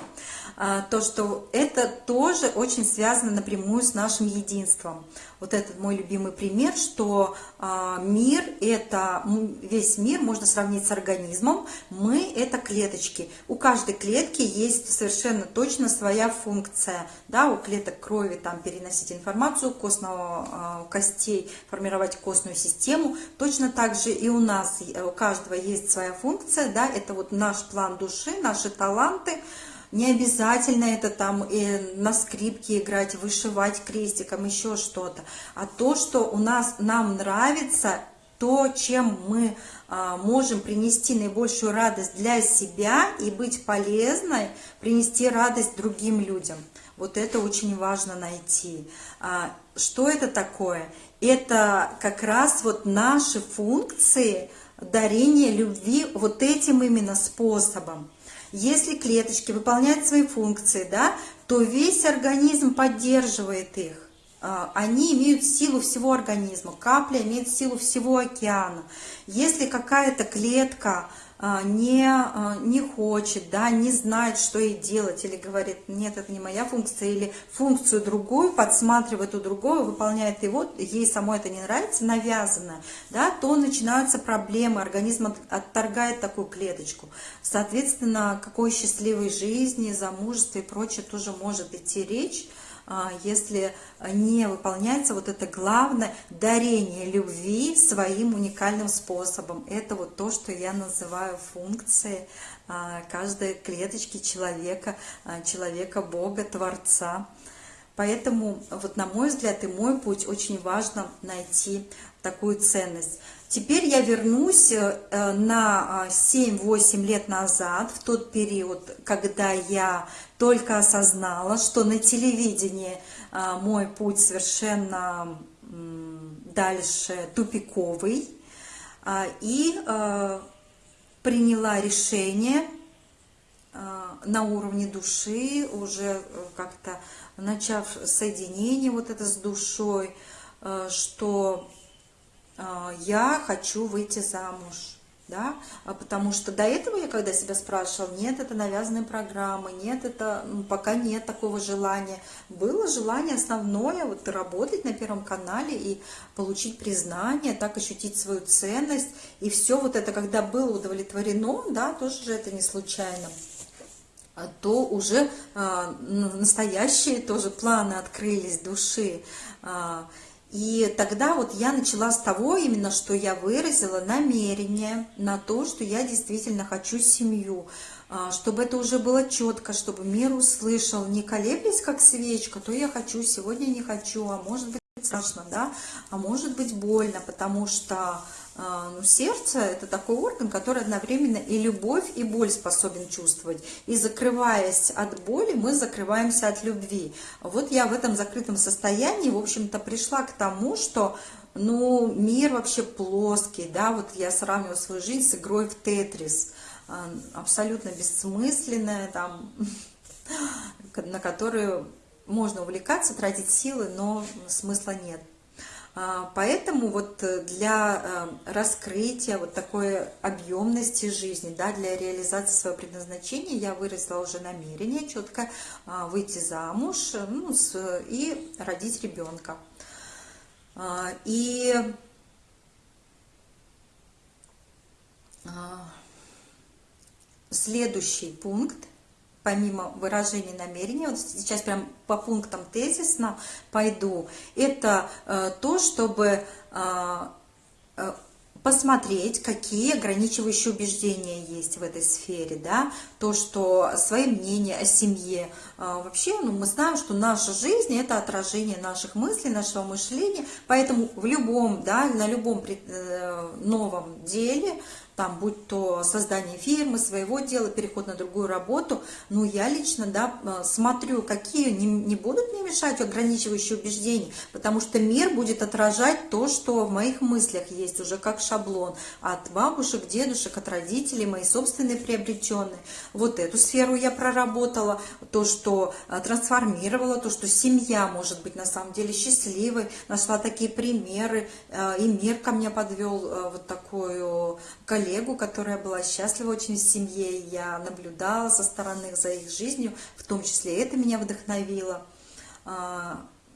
то, что это тоже очень связано напрямую с нашим единством. Вот этот мой любимый пример, что а, мир – это, весь мир можно сравнить с организмом, мы – это клеточки. У каждой клетки есть совершенно точно своя функция. Да, у клеток крови там переносить информацию, костного, а, костей формировать костную систему. Точно так же и у нас, у каждого есть своя функция, да, это вот наш план души, наши таланты – не обязательно это там и на скрипке играть, вышивать крестиком, еще что-то. А то, что у нас, нам нравится, то, чем мы а, можем принести наибольшую радость для себя и быть полезной, принести радость другим людям. Вот это очень важно найти. А, что это такое? Это как раз вот наши функции дарения любви вот этим именно способом. Если клеточки выполняют свои функции, да, то весь организм поддерживает их. А, они имеют силу всего организма, капля имеет силу всего океана. Если какая-то клетка не, а, не хочет, да, не знает, что ей делать, или говорит, нет, это не моя функция, или функцию другую подсматривает у другого, выполняет его, ей самой это не нравится, навязано, да, то начинаются проблемы, организм отторгает такую клеточку. Соответственно, какой счастливой жизни, замужестве и прочее тоже может идти речь, а, если не выполняется вот это главное дарение любви своим уникальным способом. Это вот то, что я называю функцией а, каждой клеточки человека, а, человека Бога, Творца. Поэтому, вот на мой взгляд и мой путь, очень важно найти такую ценность. Теперь я вернусь э, на 7-8 лет назад, в тот период, когда я только осознала, что на телевидении а, мой путь совершенно дальше тупиковый. А, и приняла решение на уровне души, уже как-то начав соединение вот это с душой, что я хочу выйти замуж да, а потому что до этого я когда себя спрашивала, нет, это навязанные программы, нет, это пока нет такого желания. Было желание основное вот работать на Первом канале и получить признание, так ощутить свою ценность, и все вот это, когда было удовлетворено, да, тоже же это не случайно то уже а, настоящие тоже планы открылись души. А, и тогда вот я начала с того именно, что я выразила намерение на то, что я действительно хочу семью, а, чтобы это уже было четко, чтобы мир услышал, не колеблясь как свечка, то я хочу, сегодня не хочу, а может быть страшно, да, а может быть больно, потому что а, ну, сердце – это такой орган, который одновременно и любовь, и боль способен чувствовать. И закрываясь от боли, мы закрываемся от любви. Вот я в этом закрытом состоянии, в общем-то, пришла к тому, что ну, мир вообще плоский, да, вот я сравниваю свою жизнь с игрой в Тетрис, а, абсолютно бессмысленная, там, на которую можно увлекаться, тратить силы, но смысла нет. А, поэтому вот э, для э, раскрытия вот такой объемности жизни, да, для реализации своего предназначения я выразила уже намерение четко а, выйти замуж ну, с, и родить ребенка. А, и следующий пункт – помимо выражения намерения, вот сейчас прям по пунктам тезисно пойду, это э, то, чтобы э, э, посмотреть, какие ограничивающие убеждения есть в этой сфере, да, то, что свои мнения о семье, вообще, ну, мы знаем, что наша жизнь – это отражение наших мыслей, нашего мышления, поэтому в любом, да, на любом новом деле там, будь то создание фирмы, своего дела, переход на другую работу, ну, я лично, да, э, смотрю, какие не, не будут мне мешать ограничивающие убеждения, потому что мир будет отражать то, что в моих мыслях есть уже как шаблон от бабушек, дедушек, от родителей, мои собственные приобретенные. Вот эту сферу я проработала, то, что э, трансформировала, то, что семья может быть на самом деле счастливой, нашла такие примеры, э, и мир ко мне подвел вот такую коллегию, коллегу, которая была счастлива очень в семье, я наблюдала со стороны за их жизнью, в том числе это меня вдохновило.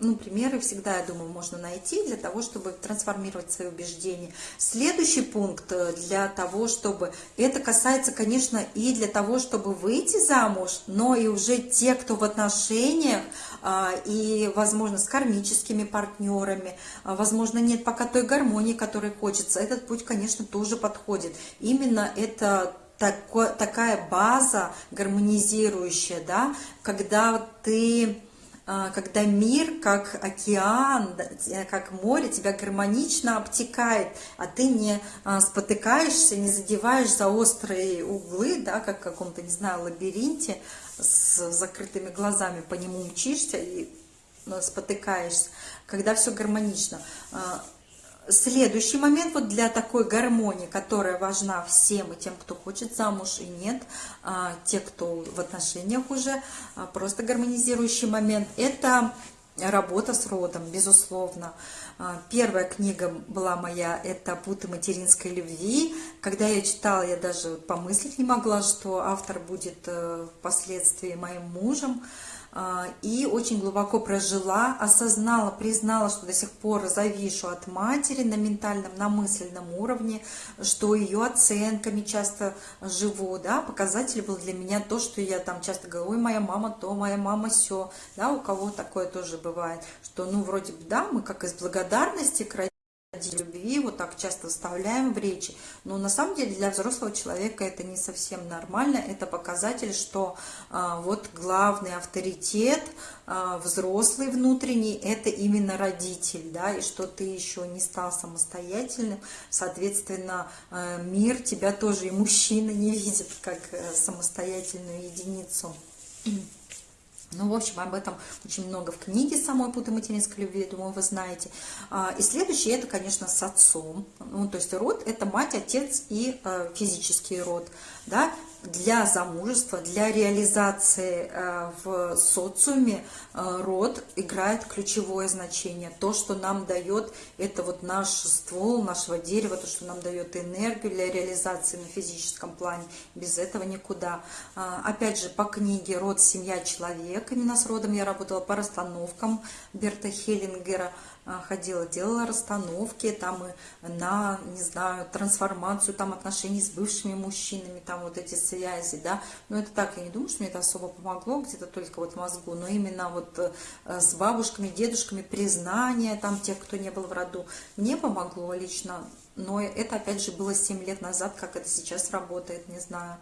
Ну, примеры всегда, я думаю, можно найти для того, чтобы трансформировать свои убеждения. Следующий пункт э, для того, чтобы... Это касается, конечно, и для того, чтобы выйти замуж, но и уже те, кто в отношениях, а, и, возможно, с кармическими партнерами, а, возможно, нет пока той гармонии, которой хочется. Этот путь, конечно, тоже подходит. Именно это такая база гармонизирующая, да, когда ты когда мир, как океан, как море, тебя гармонично обтекает, а ты не а, спотыкаешься, не задеваешь за острые углы, да, как в каком-то, не знаю, лабиринте, с закрытыми глазами по нему мчишься и ну, спотыкаешься, когда все гармонично. Следующий момент вот для такой гармонии, которая важна всем, и тем, кто хочет замуж, и нет, а, те, кто в отношениях уже, а, просто гармонизирующий момент, это работа с родом, безусловно. А, первая книга была моя, это «Путы материнской любви». Когда я читала, я даже помыслить не могла, что автор будет э, впоследствии моим мужем. А, и очень глубоко прожила, осознала, признала, что до сих пор завишу от матери на ментальном, на мысленном уровне, что ее оценками часто живу, да, показатель был для меня то, что я там часто говорю, ой, моя мама то, моя мама все, да, у кого такое тоже бывает, что, ну, вроде бы, да, мы как из благодарности к любви вот так часто вставляем в речи, но на самом деле для взрослого человека это не совсем нормально, это показатель, что а, вот главный авторитет а, взрослый внутренний, это именно родитель, да, и что ты еще не стал самостоятельным, соответственно, а, мир тебя тоже и мужчина не видит как а, самостоятельную единицу. Ну, в общем, об этом очень много в книге самой «Путы материнской любви», думаю, вы знаете. А, и следующее, это, конечно, с отцом. Ну, то есть род – это мать, отец и э, физический род. Да? Для замужества, для реализации э, в социуме э, род играет ключевое значение. То, что нам дает, это вот наш ствол нашего дерева, то, что нам дает энергию для реализации на физическом плане. Без этого никуда. А, опять же, по книге «Род, семья, человек», именно с родом я работала по расстановкам Берта Хеллингера – ходила, делала расстановки там и на, не знаю, трансформацию там отношений с бывшими мужчинами, там вот эти связи, да, но это так, я не думаю, что мне это особо помогло, где-то только вот мозгу, но именно вот э, с бабушками, дедушками признание там тех, кто не был в роду, мне помогло лично, но это опять же было 7 лет назад, как это сейчас работает, не знаю.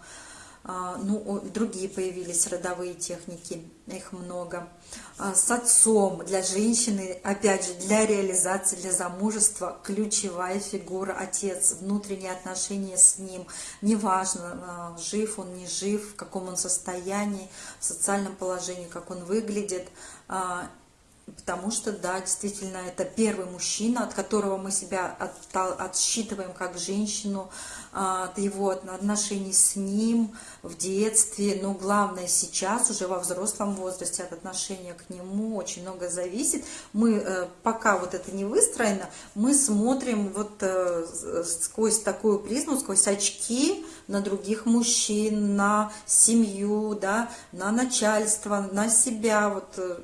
А, ну, другие появились родовые техники, их много. А, с отцом для женщины, опять же, для реализации, для замужества ключевая фигура отец, внутренние отношения с ним, неважно, а, жив он, не жив, в каком он состоянии, в социальном положении, как он выглядит, Потому что, да, действительно, это первый мужчина, от которого мы себя от, отсчитываем как женщину, а, от его отношений с ним в детстве. Но главное сейчас, уже во взрослом возрасте, от отношения к нему очень много зависит. Мы, э, пока вот это не выстроено, мы смотрим вот э, сквозь такую призму, сквозь очки на других мужчин, на семью, да, на начальство, на себя, вот э,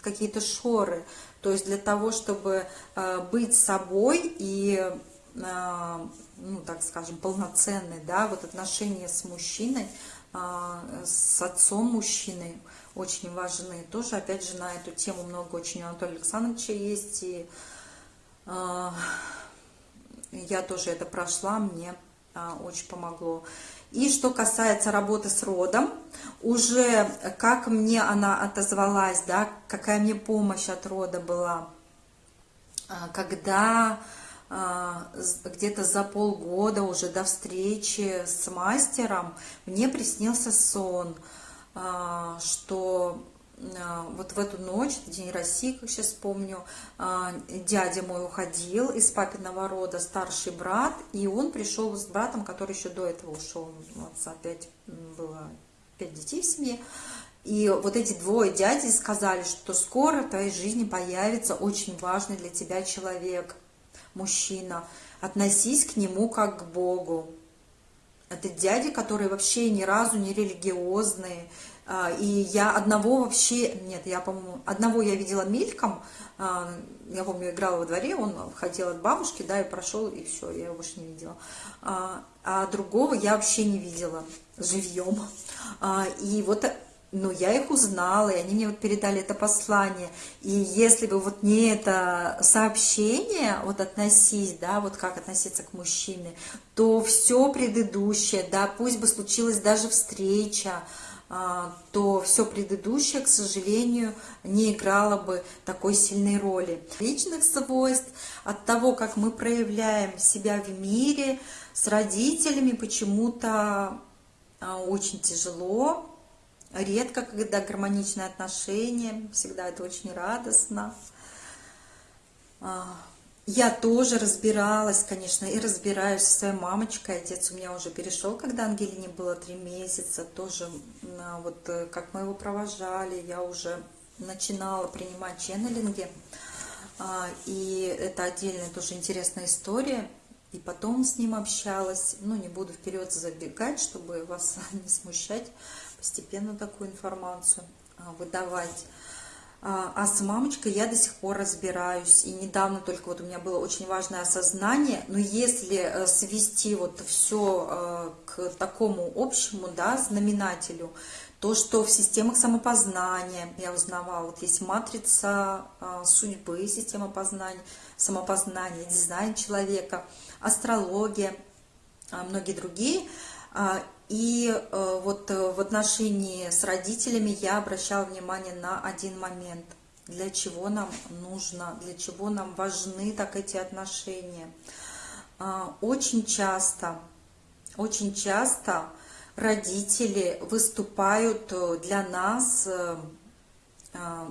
какие-то шоры. То есть для того, чтобы э, быть собой и, э, ну, так скажем, полноценной, да, вот отношения с мужчиной, э, с отцом мужчины очень важны. Тоже, опять же, на эту тему много очень у Анатолия Александровича есть, и я тоже это прошла, мне очень помогло. И что касается работы с родом, уже как мне она отозвалась, да, какая мне помощь от рода была, а, когда а, где-то за полгода уже до встречи с мастером мне приснился сон, а, что вот в эту ночь, День России, как сейчас помню, а, дядя мой уходил из папиного рода, старший брат, и он пришел с братом, который еще до этого ушел, вот опять было пять детей в семье, и вот эти двое дяди сказали, что скоро в твоей жизни появится очень важный для тебя человек, мужчина, относись к нему как к Богу. Это дяди, которые вообще ни разу не религиозные, и я одного вообще, нет, я, по-моему, одного я видела мельком, а, я помню, играла во дворе, он хотел от бабушки, да, и прошел, и все, я его больше не видела. А, а другого я вообще не видела живьем. И вот но я их узнала, и они мне вот передали это послание. И если бы вот не это сообщение, вот относись, да, вот как относиться к мужчине, то все предыдущее, да, пусть бы случилась даже встреча, а, то все предыдущее, к сожалению, не играло бы такой сильной роли. Личных свойств, от того, как мы проявляем себя в мире, с родителями почему-то а, очень тяжело, редко, когда гармоничные отношения, всегда это очень радостно. Я тоже разбиралась, конечно, и разбираюсь со своей мамочкой. Отец у меня уже перешел, когда Ангелине было три месяца. Тоже вот э, как мы его провожали, я уже начинала принимать ченнелинги. А, и это отдельная тоже интересная история. И потом с ним общалась. Ну, не буду вперед забегать, чтобы вас не смущать. Постепенно такую информацию а, выдавать. А, а с мамочкой я до сих пор разбираюсь. И недавно только вот у меня было очень важное осознание. Но если э, свести вот все э, к такому общему да, знаменателю, то, что в системах самопознания, я узнавала, вот есть матрица э, судьбы, система познания, самопознания, дизайн человека, астрология, многие другие – а, и э, вот э, в отношении с родителями я обращала внимание на один момент. Для чего нам нужно, для чего нам важны так эти отношения. А, очень часто, очень часто родители выступают для нас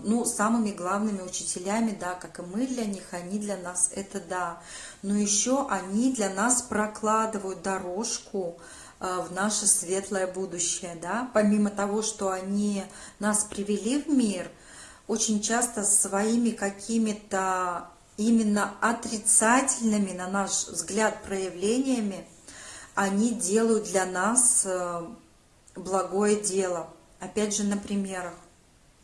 ну, самыми главными учителями, да, как и мы для них, они для нас, это да. Но еще они для нас прокладывают дорожку в наше светлое будущее, да. Помимо того, что они нас привели в мир, очень часто своими какими-то именно отрицательными, на наш взгляд, проявлениями, они делают для нас э, благое дело. Опять же, на примерах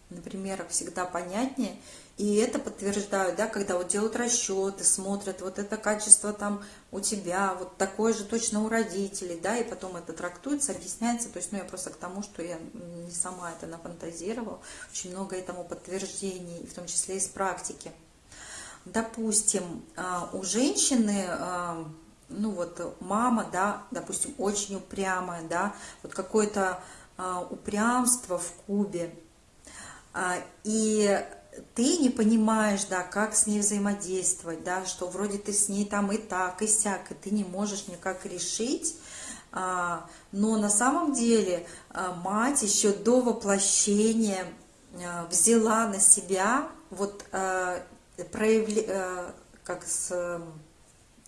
на примерах всегда понятнее. И это подтверждают, да, когда вот делают расчеты, смотрят, вот это качество там у тебя, вот такое же точно у родителей, да, и потом это трактуется, объясняется. То есть, ну, я просто к тому, что я не сама это нафантазировала, очень много этому подтверждений, в том числе из практики. Допустим, а, у женщины, а, ну вот мама, да, допустим, очень упрямая, да, вот какое-то а, упрямство в кубе, и ты не понимаешь, да, как с ней взаимодействовать, да, что вроде ты с ней там и так, и сяк, и ты не можешь никак решить, а, но на самом деле а, мать еще до воплощения взяла на себя вот проявление, как с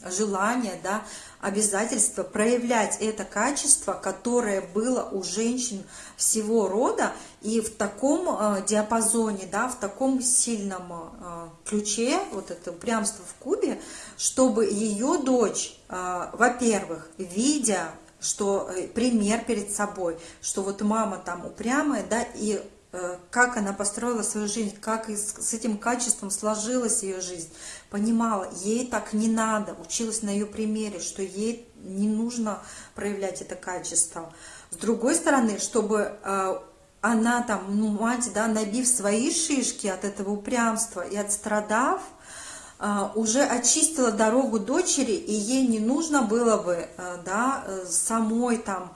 желание, да, обязательство проявлять это качество, которое было у женщин всего рода, и в таком э, диапазоне, да, в таком сильном э, ключе, вот это упрямство в кубе, чтобы ее дочь, э, во-первых, видя, что пример перед собой, что вот мама там упрямая, да, и как она построила свою жизнь, как с этим качеством сложилась ее жизнь, понимала, ей так не надо, училась на ее примере, что ей не нужно проявлять это качество. С другой стороны, чтобы э, она там, ну, мать, да, набив свои шишки от этого упрямства и отстрадав, э, уже очистила дорогу дочери, и ей не нужно было бы, да, самой там,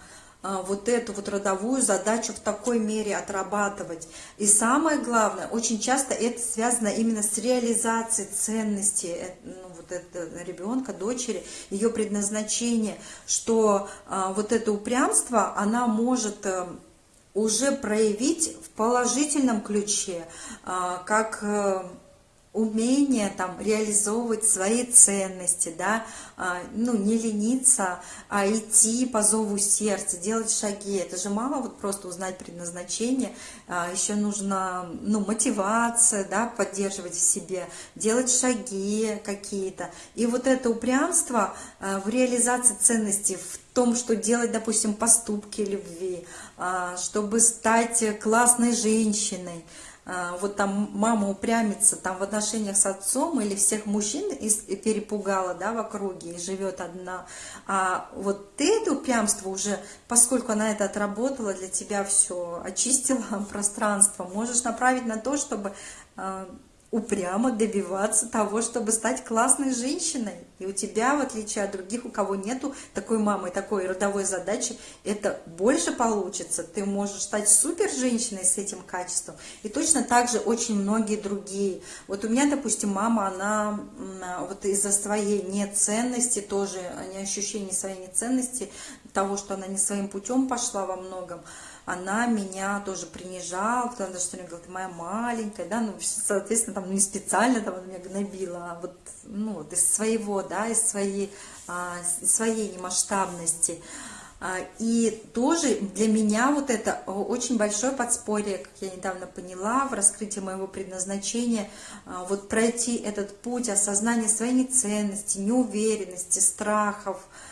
вот эту вот родовую задачу в такой мере отрабатывать. И самое главное, очень часто это связано именно с реализацией ценностей э, ну, вот этого ребенка, дочери, ее предназначение, что а, вот это упрямство, она может а, уже проявить в положительном ключе, а, как... Умение там реализовывать свои ценности, да, а, ну, не лениться, а идти по зову сердца, делать шаги. Это же мало вот просто узнать предназначение, а, еще нужно, ну, мотивация, да, поддерживать в себе, делать шаги какие-то. И вот это упрямство а, в реализации ценностей, в том, что делать, допустим, поступки любви, чтобы стать классной женщиной, вот там мама упрямится там в отношениях с отцом или всех мужчин перепугала, да, в округе и живет одна. А вот ты это упрямство уже, поскольку она это отработала, для тебя все очистила пространство, можешь направить на то, чтобы а, упрямо добиваться того, чтобы стать классной женщиной. И у тебя, в отличие от других, у кого нету такой мамы, такой родовой задачи, это больше получится. Ты можешь стать супер женщиной с этим качеством. И точно так же очень многие другие. Вот у меня, допустим, мама, она вот из-за своей неценности, тоже не ощущения своей неценности, того, что она не своим путем пошла во многом, она меня тоже принижала, потому что она говорит, моя маленькая, да, ну, соответственно, там, ну, не специально там она меня гнобила, а вот, ну, вот из своего, да, из своей, а, своей немасштабности. А, и тоже для меня вот это очень большое подспорье, как я недавно поняла, в раскрытии моего предназначения, а, вот пройти этот путь осознания своей неценности, неуверенности, страхов, а,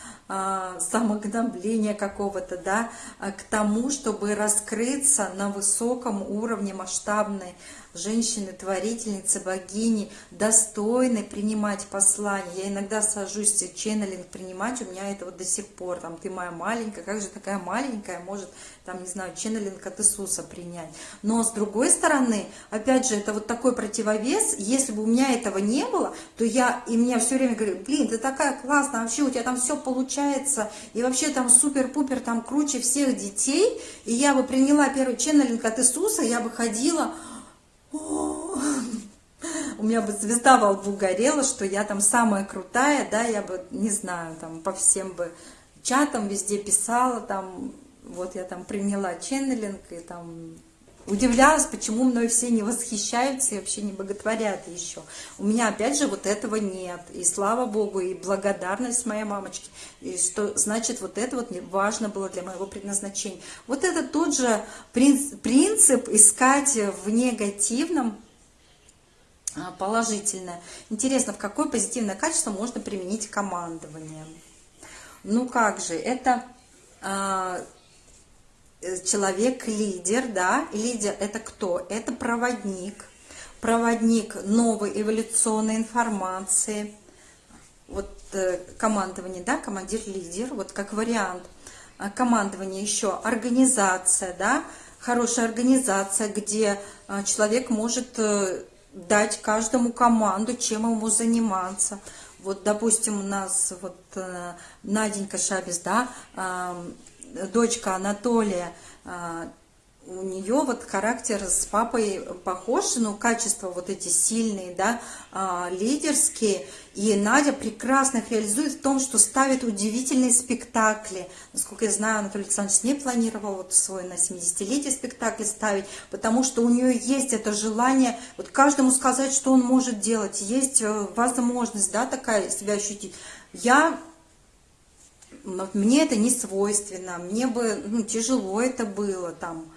самогнобления какого-то, да, а, к тому, чтобы раскрыться на высоком уровне масштабной женщины, творительницы, богини, достойны принимать послание. Я иногда сажусь ченнелинг принимать, у меня это вот до сих пор, там, ты моя маленькая, как же такая маленькая может, там, не знаю, ченнелинг от Иисуса принять. Но с другой стороны, опять же, это вот такой противовес, если бы у меня этого не было, то я, и меня все время говорят, блин, ты такая классная, вообще у тебя там все получается, и вообще там супер-пупер, там круче всех детей, и я бы приняла первый ченнелинг от Иисуса, я бы ходила, у меня бы звезда во лбу горела, что я там самая крутая, да, я бы, не знаю, там по всем бы чатам везде писала, там, вот я там приняла ченнелинг и там удивлялась, почему мной все не восхищаются и вообще не боготворят еще. У меня, опять же, вот этого нет. И слава Богу, и благодарность моей мамочке. И что значит, вот это вот важно было для моего предназначения. Вот это тот же принцип, принцип искать в негативном а, положительное. Интересно, в какое позитивное качество можно применить командование? Ну как же, это а, человек-лидер, да, лидер это кто? Это проводник, проводник новой эволюционной информации, вот э, командование, да, командир-лидер, вот как вариант. А командование еще организация, да, хорошая организация, где а, человек может э, дать каждому команду, чем ему заниматься. Вот, допустим, у нас вот Наденька Шабис, да, дочка Анатолия, а, у нее вот характер с папой похож, но качества вот эти сильные, да, а, лидерские. И Надя прекрасно их реализует в том, что ставит удивительные спектакли. Насколько я знаю, Анатолий Александрович не планировал вот свой на 70-летие спектакль ставить, потому что у нее есть это желание вот каждому сказать, что он может делать. Есть э, возможность, да, такая себя ощутить. Я мне это не свойственно, мне бы ну, тяжело это было там,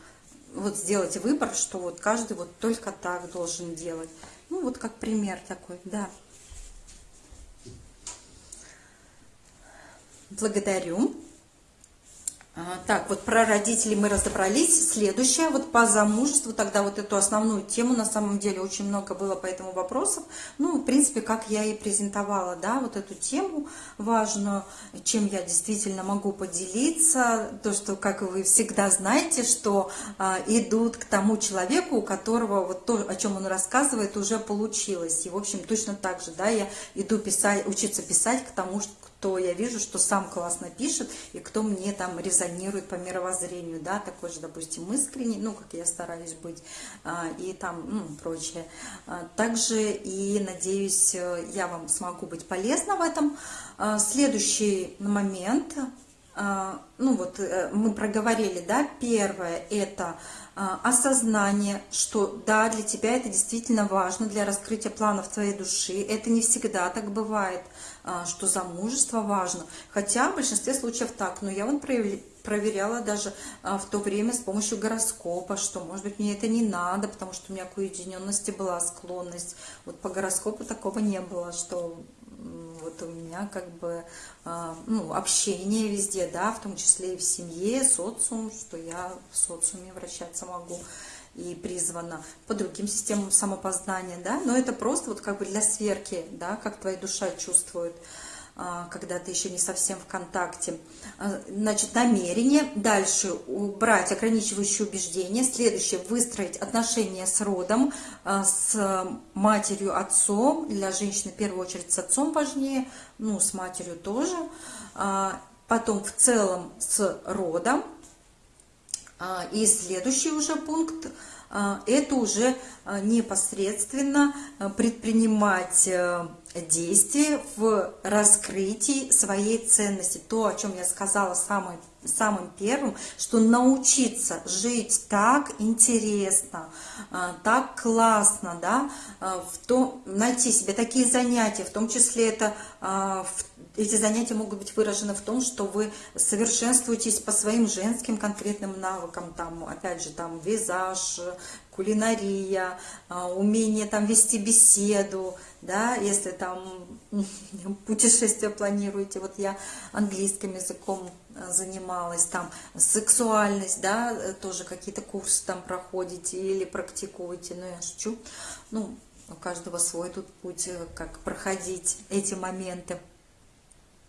вот сделать выбор, что вот каждый вот только так должен делать. Ну, вот как пример такой, да. Благодарю. А, так, вот про родителей мы разобрались. Следующее, вот по замужеству, тогда вот эту основную тему, на самом деле очень много было по этому вопросов. Ну, в принципе, как я и презентовала, да, вот эту тему важную, чем я действительно могу поделиться. То, что, как вы всегда знаете, что а, идут к тому человеку, у которого вот то, о чем он рассказывает, уже получилось. И, в общем, точно так же, да, я иду писать, учиться писать к тому, что кто я вижу, что сам классно пишет, и кто мне там резонирует по мировоззрению, да, такой же, допустим, искренний, ну, как я стараюсь быть, а, и там, ну, прочее. А, также и, надеюсь, я вам смогу быть полезна в этом. А, следующий момент, ну, вот э, мы проговорили, да, первое, это осознание, что да, для тебя это действительно важно для раскрытия планов твоей души. Это не всегда так бывает. А, что замужество важно. Хотя в большинстве случаев так, но я вот проверяла даже а, в то время с помощью гороскопа, что, может быть, мне это не надо, потому что у меня к уединенности была склонность. Вот по гороскопу такого не было, что вот у меня как бы а, ну, общение везде, да, в том числе и в семье, социум, что я в социуме вращаться могу и призвана по другим системам самопознания, да, но это просто вот как бы для сверки, да, как твоя душа чувствует, а, когда ты еще не совсем в контакте. А, значит, намерение. Дальше убрать ограничивающие убеждения. Следующее, выстроить отношения с родом, а, с матерью, отцом. Для женщины в первую очередь с отцом важнее, ну, с матерью тоже. Потом в целом с родом, и следующий уже пункт а, – это уже а, непосредственно предпринимать э, действия в раскрытии своей ценности. То, о чем я сказала самым, самым первым, что научиться жить так интересно, так классно, да, в том, найти себе такие занятия, в том числе это в эти занятия могут быть выражены в том, что вы совершенствуетесь по своим женским конкретным навыкам, там, опять же, там, визаж, кулинария, а, умение там вести беседу, да, если там путешествие планируете, вот я английским языком а, занималась, там сексуальность, да, тоже какие-то курсы там проходите или практикуете, ну я шучу, ну, у каждого свой тут путь, э, как проходить эти моменты.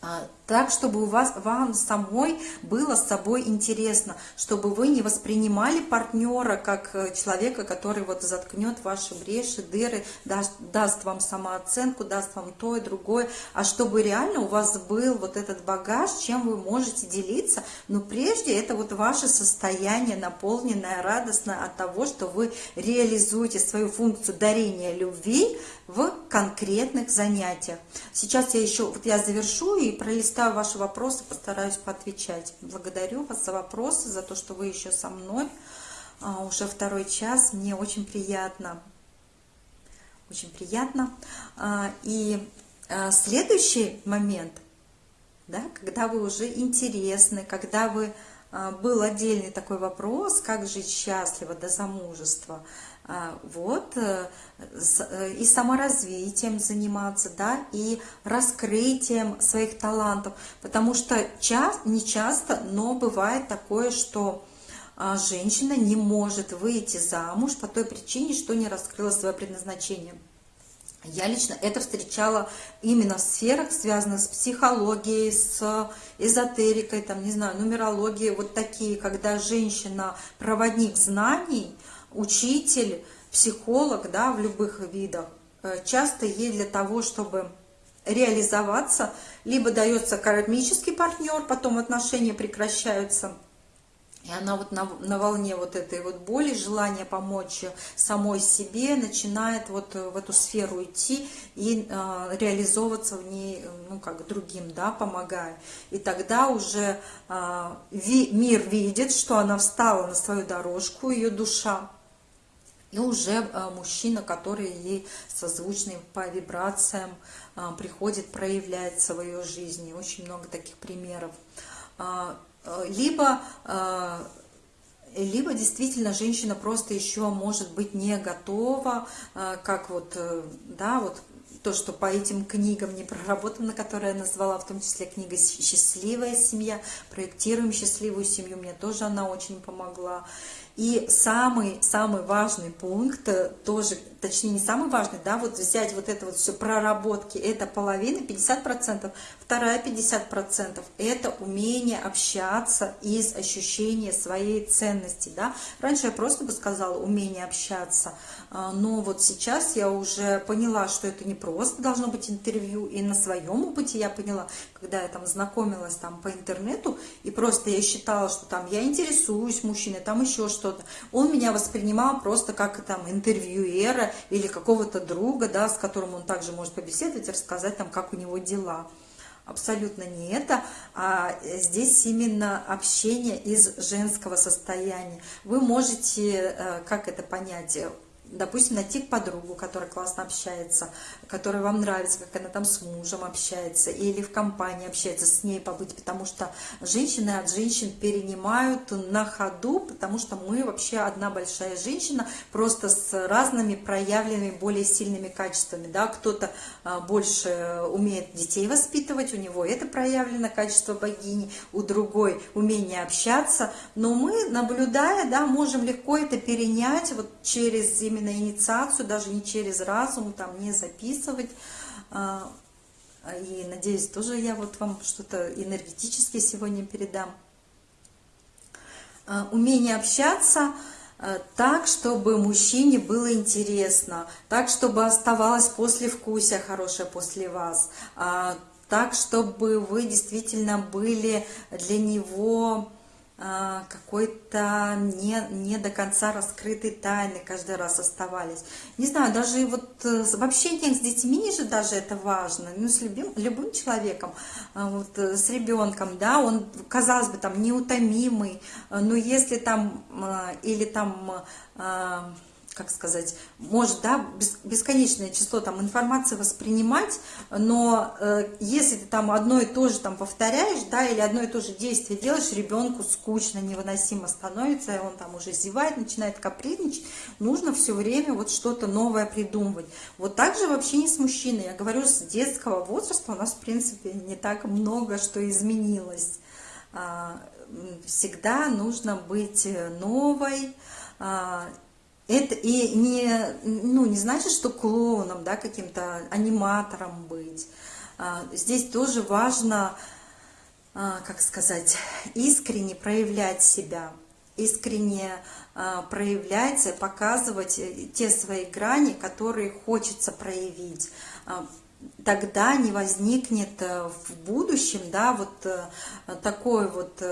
А, так, чтобы у вас, вам самой было с собой интересно, чтобы вы не воспринимали партнера как э, человека, который вот заткнет ваши бреши, дыры, даст, даст вам самооценку, даст вам то и другое, а чтобы реально у вас был вот этот багаж, чем вы можете делиться, но прежде это вот ваше состояние, наполненное, радостное от того, что вы реализуете свою функцию дарения любви в конкретных занятиях. Сейчас я еще, вот я завершу напишу и пролистаю ваши вопросы, постараюсь поотвечать. Благодарю вас за вопросы, за то, что вы еще со мной. А, уже второй час, мне очень приятно. Очень приятно. А, и а, следующий момент, да, когда вы уже интересны, когда вы был отдельный такой вопрос, как жить счастливо до замужества. Вот, э, э, и саморазвитием заниматься, да, и раскрытием своих талантов, потому что часто, не часто, но бывает такое, что а женщина не может выйти замуж по той причине, что не раскрыла свое предназначение. Я лично это встречала именно в сферах, связанных с психологией, с эзотерикой, там, не знаю, нумерологией, вот такие, когда женщина проводник знаний, учитель, психолог, да, в любых видах, э, часто ей для того, чтобы реализоваться, либо дается кармический партнер, потом отношения прекращаются – и она вот на, на волне вот этой вот боли, желания помочь самой себе, начинает вот в эту сферу идти и э, реализовываться в ней, ну, как другим, да, помогая. И тогда уже э, ви, мир видит, что она встала на свою дорожку, ее душа, и уже э, мужчина, который ей созвучный по вибрациям, э, приходит, проявляет в своей жизни. Очень много таких примеров. Э, либо, э, либо действительно женщина просто еще может быть не готова, э, как вот, да, вот то, что по этим книгам не проработано, которые я назвала, в том числе книга «Счастливая семья», «Проектируем счастливую семью», мне тоже она очень помогла. И самый-самый важный пункт, тоже, точнее не самый важный, да, вот взять вот это вот все проработки, это половина, 50%, вторая 50%, это умение общаться из ощущения своей ценности, да. Раньше я просто бы сказала умение общаться, а, но вот сейчас я уже поняла, что это не просто должно быть интервью, и на своем опыте я поняла, когда я там знакомилась там по интернету, и просто я считала, что там я интересуюсь мужчиной, там еще что что-то. Он меня воспринимал просто как там интервьюера или какого-то друга, да, с которым он также может побеседовать рассказать там, как у него дела. Абсолютно не это, а здесь именно общение из женского состояния. Вы можете, э, как это понять, допустим, найти подругу, которая классно общается, которая вам нравится, как она там с мужем общается, или в компании общается, с ней побыть, потому что женщины от женщин перенимают на ходу, потому что мы вообще одна большая женщина, просто с разными проявленными, более сильными качествами, да, кто-то а, больше умеет детей воспитывать, у него это проявлено качество богини, у другой умение общаться, но мы, наблюдая, да, можем легко это перенять вот через именно инициацию, даже не через разум, там не записывать. А, и надеюсь, тоже я вот вам что-то энергетически сегодня передам. А, умение общаться а, так, чтобы мужчине было интересно, так, чтобы оставалось послевкусие хорошее после вас, так, чтобы вы действительно были для него какой-то не, не до конца раскрытой тайны каждый раз оставались. Не знаю, даже вот э, в общении с детьми же даже это важно, ну, с любим, любым человеком, а, вот, э, с ребенком, да, он, казалось бы, там, неутомимый, э, но если там, или там как сказать, может, да, бесконечное число там информации воспринимать, но э, если ты там одно и то же там повторяешь, да, или одно и то же действие делаешь, ребенку скучно, невыносимо становится, и он там уже зевает, начинает капризничать, нужно все время вот что-то новое придумывать. Вот так же вообще не с мужчиной, я говорю, с детского возраста у нас, в принципе, не так много что изменилось. А, всегда нужно быть новой, а, это и не, ну, не значит, что клоуном, да, каким-то аниматором быть. А, здесь тоже важно, а, как сказать, искренне проявлять себя, искренне а, проявлять, показывать э, те свои грани, которые хочется проявить. Тогда не возникнет э, в будущем, да, вот э, такой вот,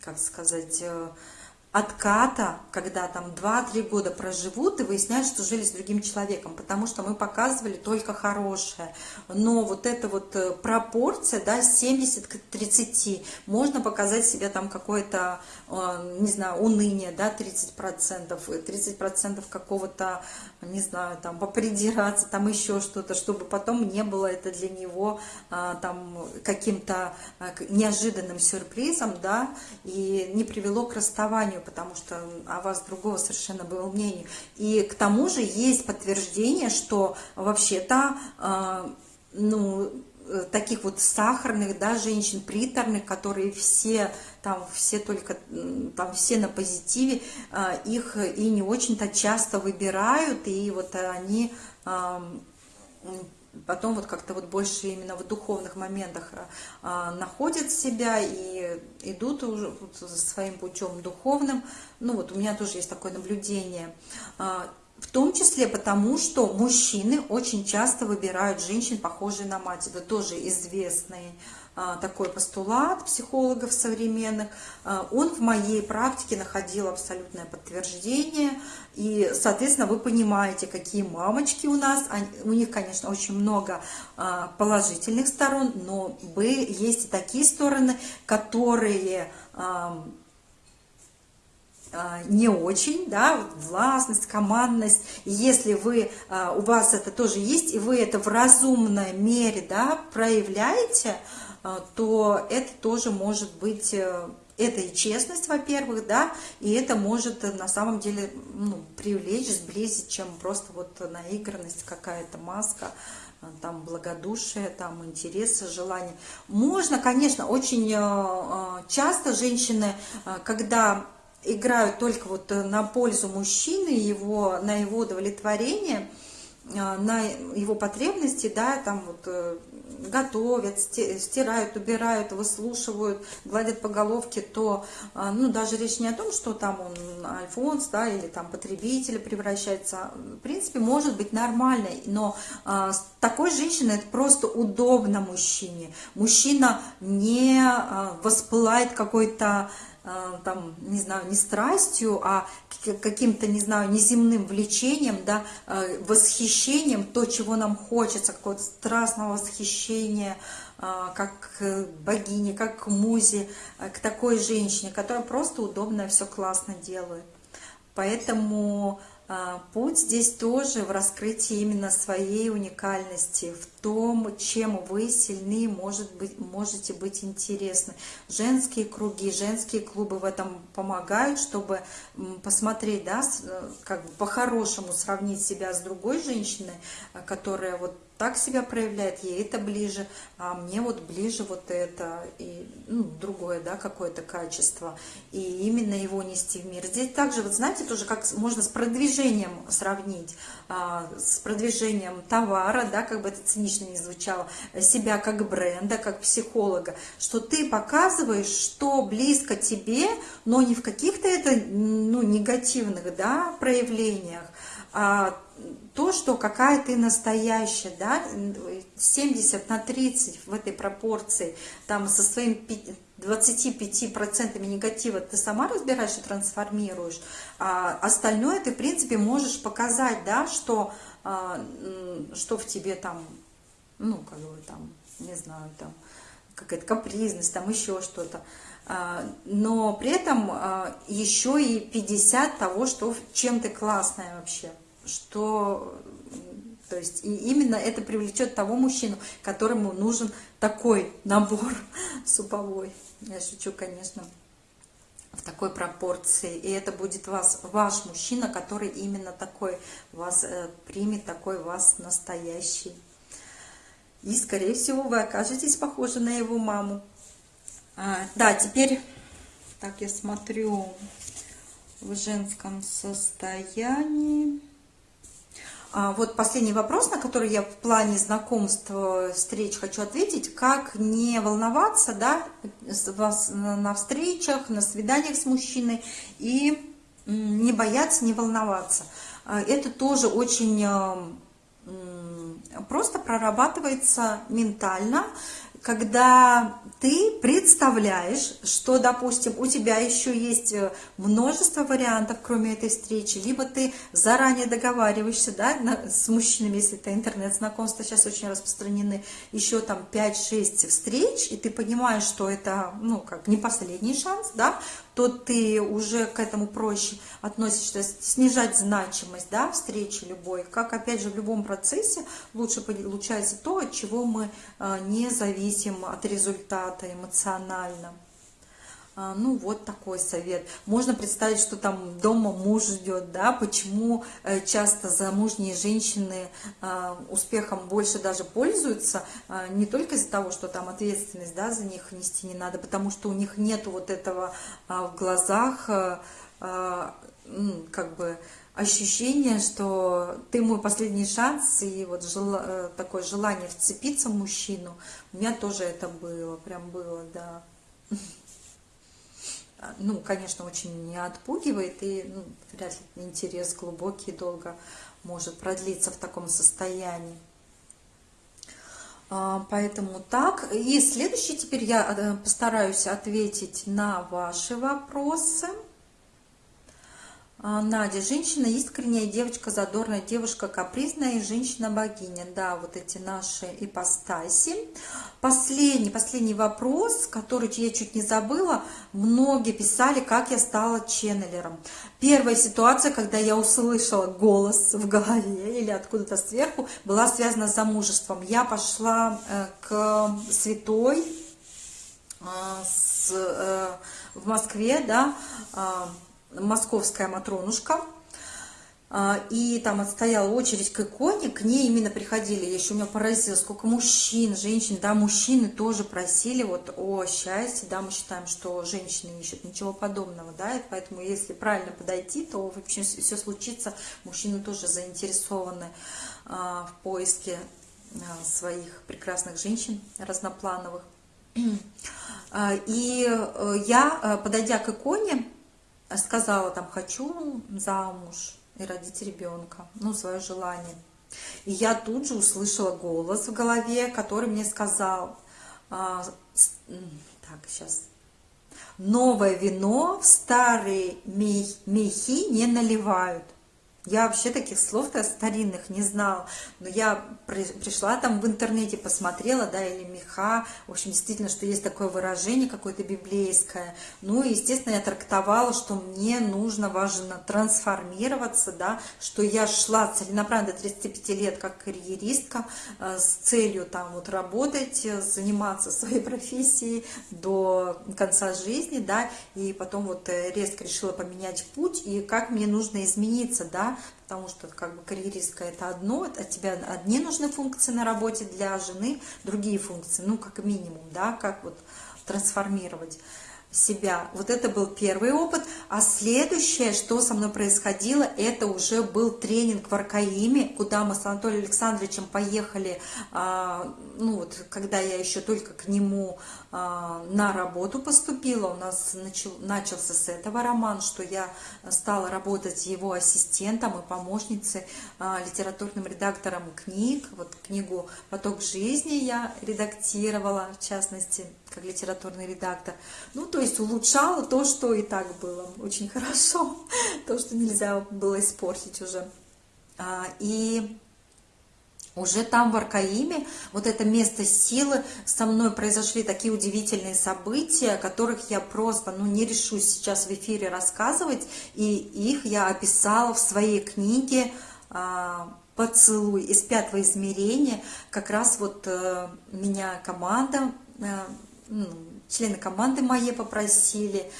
как сказать, отката, когда там 2-3 года проживут и выясняют, что жили с другим человеком, потому что мы показывали только хорошее. Но вот эта вот э, пропорция, да, 70 к 30, можно показать себе там какое-то, э, не знаю, уныние, да, 30%, 30% какого-то, не знаю, там, попридираться, там еще что-то, чтобы потом не было это для него э, там каким-то неожиданным сюрпризом, да, и не привело к расставанию, потому что о вас другого совершенно было мнение. И к тому же есть подтверждение, что вообще-то, э, ну, таких вот сахарных, да, женщин, приторных, которые все там все только, там все на позитиве, э, их и не очень-то часто выбирают, и вот они э, потом вот как-то вот больше именно в духовных моментах а, находят себя и идут уже вот своим путем духовным. Ну вот у меня тоже есть такое наблюдение. А, в том числе потому, что мужчины очень часто выбирают женщин, похожие на мать. Это тоже известный а, такой постулат психологов современных, он в моей практике находил абсолютное подтверждение. И, соответственно, вы понимаете, какие мамочки у нас. У них, конечно, очень много а, положительных сторон, но есть и такие стороны, которые не очень, да, властность, командность. И если вы, у вас это тоже есть, и вы это в разумной мере, да, проявляете, а, то это тоже может быть, э, это и честность, во-первых, да, и это может э, на самом деле ну, привлечь, сблизить, чем просто вот наигранность, какая-то маска, э, там благодушие, там интерес, желание. Можно, конечно, очень часто женщины, когда играют только вот на пользу мужчины, его, на его удовлетворение, на его потребности, да, там вот готовят, стирают, убирают, выслушивают, гладят по головке, то, а, ну, даже речь не о том, что там он альфонс, да, или там потребитель превращается, в принципе, может быть нормальной, но а, такой женщиной это просто удобно мужчине. Мужчина не а, воспылает какой-то а, там, не знаю, не страстью, а каким-то, не знаю, неземным влечением, да, а, восхищением, то, чего нам хочется, какого-то страстного восхищения, а, как богине, как музе, к такой женщине, которая просто удобно все классно делает. Поэтому путь здесь тоже в раскрытии именно своей уникальности, в том, чем вы сильны, может быть, можете быть интересны. Женские круги, женские клубы в этом помогают, чтобы посмотреть, да, э, как бы по-хорошему сравнить себя с другой женщиной, э, которая вот так себя проявляет, ей это ближе, а мне вот ближе вот это, и ну, другое, да, какое-то качество, и именно его нести в мир. Здесь также, вот знаете, тоже как можно с продвижением сравнить, а, с продвижением товара, да, как бы это цинично не звучало, себя как бренда, как психолога, что ты показываешь, что близко тебе, но не в каких-то это, ну, негативных, да, проявлениях, а то, что какая ты настоящая, да, 70 на 30 в этой пропорции, там со своим 25% негатива ты сама разбираешь и трансформируешь, а остальное ты, в принципе, можешь показать, да, что, а, что в тебе там, ну, как бы там, не знаю, там, какая-то капризность, там еще что-то. А, но при этом а, еще и 50 того, что чем ты классная вообще что то есть и именно это привлечет того мужчину, которому нужен такой набор суповой. Я шучу, конечно, в такой пропорции. И это будет вас, ваш мужчина, который именно такой вас э, примет, такой вас настоящий. И, скорее всего, вы окажетесь похожи на его маму. А, да, теперь, так я смотрю, в женском состоянии. А, вот последний вопрос, на который я в плане знакомства, встреч хочу ответить. Как не волноваться да, на встречах, на свиданиях с мужчиной и не бояться, не волноваться. А, это тоже очень а, просто прорабатывается ментально когда ты представляешь, что, допустим, у тебя еще есть э, множество вариантов, кроме этой встречи, либо ты заранее договариваешься да, с мужчинами, если это интернет-знакомства сейчас очень распространены, еще там 5-6 встреч, и ты понимаешь, что это, ну, как не последний шанс, да, то ты уже к этому проще относишься, снижать значимость да, встречи любой. Как, опять же, в любом процессе лучше получается то, от чего мы а, не зависим от результата эмоционально. А, ну, вот такой совет. Можно представить, что там дома муж ждет, да, почему э, часто замужние женщины а, успехом больше даже пользуются, а, не только из-за того, что там ответственность, да, за них нести не надо, потому что у них нет вот этого в глазах, как бы, ощущение, что ты мой последний шанс, и вот жел... Э, такое желание вцепиться в мужчину, у меня тоже это было, прям было, да. ну, конечно, очень не отпугивает, и ну, вряд ли интерес глубокий долго может продлиться в таком состоянии. А, поэтому так. И следующий теперь я э, постараюсь ответить на ваши вопросы. А, Надя, женщина искренняя, девочка задорная, девушка капризная и женщина-богиня. Да, вот эти наши ипостаси. Последний, последний вопрос, который я чуть не забыла. Многие писали, как я стала ченнелером. Первая ситуация, когда я услышала голос в голове или откуда-то сверху, была связана с замужеством. Я пошла э, к святой э, э, в Москве, да, московская Матронушка, а, и там отстояла очередь к иконе, к ней именно приходили, я еще меня поразило, сколько мужчин, женщин, да, мужчины тоже просили вот о счастье, да, мы считаем, что женщины ищут ничего подобного, да, и поэтому если правильно подойти, то вообще все случится, мужчины тоже заинтересованы а, в поиске а, своих прекрасных женщин разноплановых. И э, я, э, подойдя к иконе, сказала там, хочу замуж и родить ребенка, ну, свое желание. И я тут же услышала голос в голове, который мне сказал, а, так, сейчас, новое вино в старые мехи не наливают. Я вообще таких слов-то старинных не знала. Но я при, пришла там в интернете, посмотрела, да, или меха. В общем, действительно, что есть такое выражение какое-то библейское. Ну, и, естественно, я трактовала, что мне нужно, важно трансформироваться, да, что я шла целенаправленно до 35 лет как карьеристка э, с целью там вот работать, заниматься своей профессией до конца жизни, да, и потом вот э, резко решила поменять путь, и как мне нужно измениться, да, потому что как бы карьеристка это одно, от тебя одни нужны функции на работе для жены, другие функции, ну как минимум, да, как вот трансформировать себя. Вот это был первый опыт. А следующее, что со мной происходило, это уже был тренинг в Аркаиме, куда мы с Анатолием Александровичем поехали, а, ну вот, когда я еще только к нему на работу поступила. У нас начал, начался с этого роман, что я стала работать его ассистентом и помощницей, а, литературным редактором книг. Вот книгу «Поток жизни» я редактировала, в частности, как литературный редактор. Ну, то есть улучшала то, что и так было очень хорошо, то, что нельзя было испортить уже. А, и уже там, в Аркаиме, вот это место силы, со мной произошли такие удивительные события, о которых я просто ну, не решусь сейчас в эфире рассказывать, и их я описала в своей книге а, «Поцелуй из пятого измерения». Как раз вот э, меня команда э, ну, члены команды мои попросили,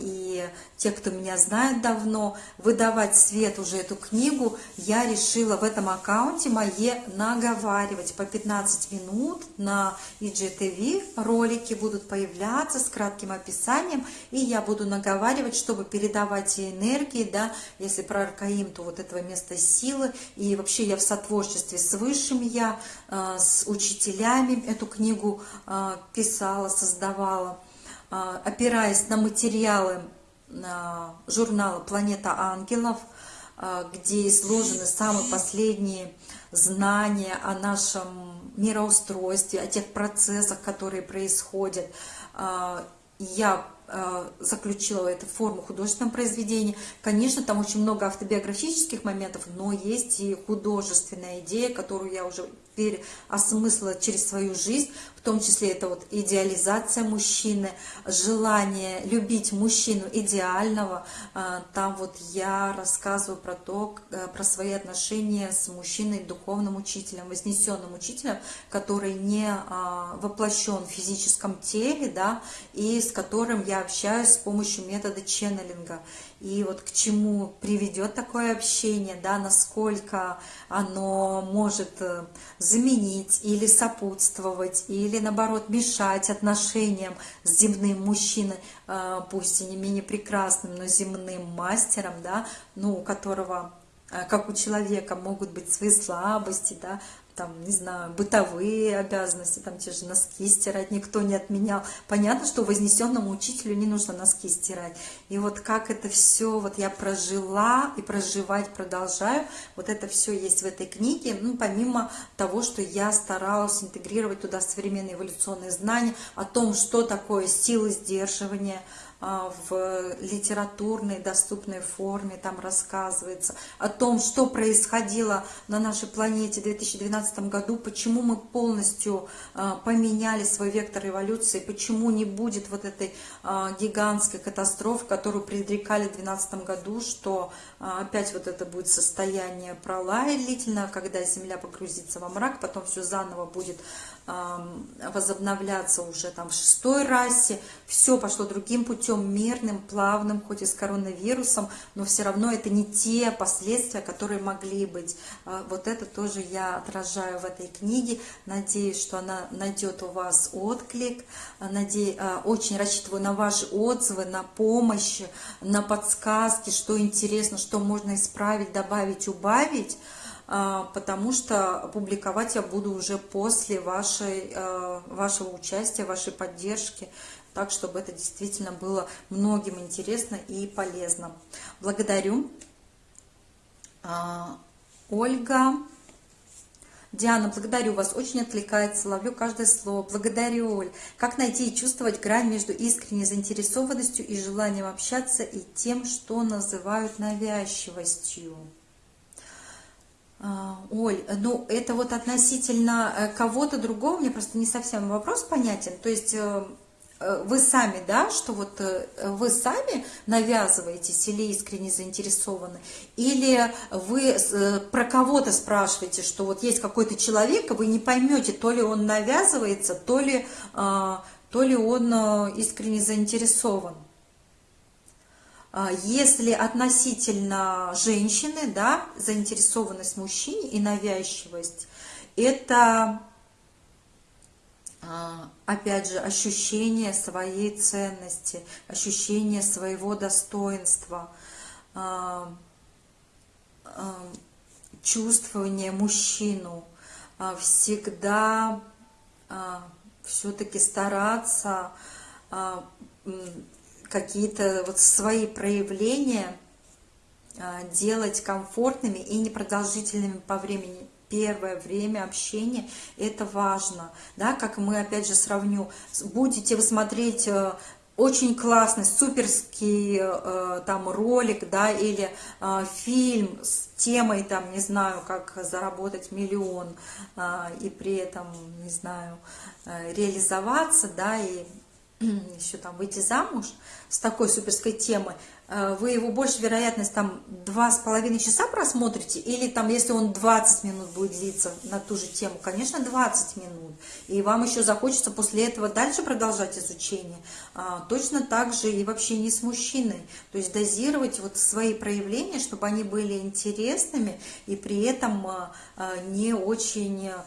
и те, кто меня знает давно, выдавать свет уже эту книгу, я решила в этом аккаунте мое наговаривать. По 15 минут на IGTV, ролики будут появляться с кратким описанием, и я буду наговаривать, чтобы передавать энергии, да, если про Аркаим, то вот этого места силы, и вообще я в сотворчестве с Высшим я, а, с учителями эту книгу а, писала, создавала, а, опираясь на материалы а, журнала «Планета ангелов», а, где изложены самые последние знания о нашем мироустройстве, о тех процессах, которые происходят. А, я а, заключила эту форму художественного произведения. Конечно, там очень много автобиографических моментов, но есть и художественная идея, которую я уже переосмыслила через свою жизнь, в том числе это вот идеализация мужчины, желание любить мужчину идеального. А, там вот я рассказываю про то, э, про свои отношения с мужчиной, духовным учителем, вознесенным учителем, который не а, воплощен в физическом теле, да, и с которым я общаюсь с помощью метода ченнелинга и вот к чему приведет такое общение, да, насколько оно может э, заменить или сопутствовать, или наоборот мешать отношениям с земным мужчиной, э, пусть и не менее прекрасным, но земным мастером, да, ну, у которого э, как у человека могут быть свои слабости, да, там, не знаю, бытовые обязанности, там те же носки стирать никто не отменял. Понятно, что вознесенному учителю не нужно носки стирать. И вот как это все вот я прожила и проживать продолжаю, вот это все есть в этой книге, ну, помимо того, что я старалась интегрировать туда современные эволюционные знания о том, что такое силы сдерживания, в литературной доступной форме, там рассказывается о том, что происходило на нашей планете в 2012 году, почему мы полностью а, поменяли свой вектор эволюции, почему не будет вот этой а, гигантской катастрофы, которую предрекали в 2012 году, что опять вот это будет состояние пролая длительно, когда Земля погрузится во мрак, потом все заново будет возобновляться уже там в шестой расе, все пошло другим путем, мирным, плавным, хоть и с коронавирусом, но все равно это не те последствия, которые могли быть. А, вот это тоже я отражаю в этой книге, надеюсь, что она найдет у вас отклик, надеюсь, а, очень рассчитываю на ваши отзывы, на помощь, на подсказки, что интересно, что можно исправить, добавить, убавить, а, потому что публиковать я буду уже после вашей, а, вашего участия, вашей поддержки, так, чтобы это действительно было многим интересно и полезно. Благодарю. А, Ольга. Диана, благодарю вас, очень отвлекается, ловлю каждое слово. Благодарю, Оль. Как найти и чувствовать грань между искренней заинтересованностью и желанием общаться и тем, что называют навязчивостью? А, Оль, ну это вот относительно э, кого-то другого, мне просто не совсем вопрос понятен. То есть э, э, вы сами, да, что вот вы сами навязываетесь или искренне заинтересованы, или вы про кого-то спрашиваете, что вот есть какой-то человек, и вы не поймете, то ли он навязывается, то ли, а, то ли он искренне заинтересован. А, если относительно женщины, да, заинтересованность мужчине и навязчивость, это, а, опять же, ощущение своей ценности, ощущение своего достоинства, а, чувствование мужчину, всегда все-таки стараться какие-то вот свои проявления а, делать комфортными и непродолжительными по времени. Первое время общения – это важно. Да, как мы, опять же, сравню, будете вы смотреть э, очень классный, суперский э, там ролик, да, или э, фильм с темой, там, не знаю, как заработать миллион, и при этом, не знаю, реализоваться, да, и еще там выйти замуж с такой суперской темой, э, вы его больше вероятность там два с половиной часа просмотрите, или там, если он 20 минут будет длиться на ту же тему, конечно, 20 минут. И вам еще захочется после этого дальше продолжать изучение. А, точно так же и в общении с мужчиной. То есть дозировать вот свои проявления, чтобы они были интересными и при этом а, а, не очень а,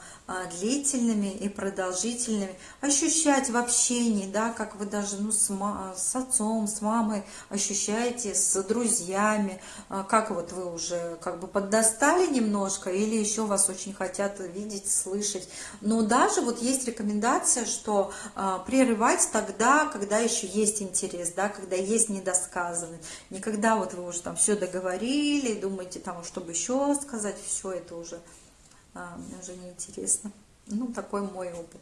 длительными и продолжительными, ощущать в общении, да, как вы даже ну, с, с отцом, с мамой ощущаете, с друзьями, а, как вот вы уже как бы поддостали немножко или еще вас очень хотят видеть, слышать. Но даже вот есть рекомендация, что а, прерывать тогда, когда еще есть интерес, да, когда есть недосказанность. Никогда вот вы уже там все договорили, думаете там, чтобы еще сказать, все это уже а, мне уже не интересно. Ну, такой мой опыт.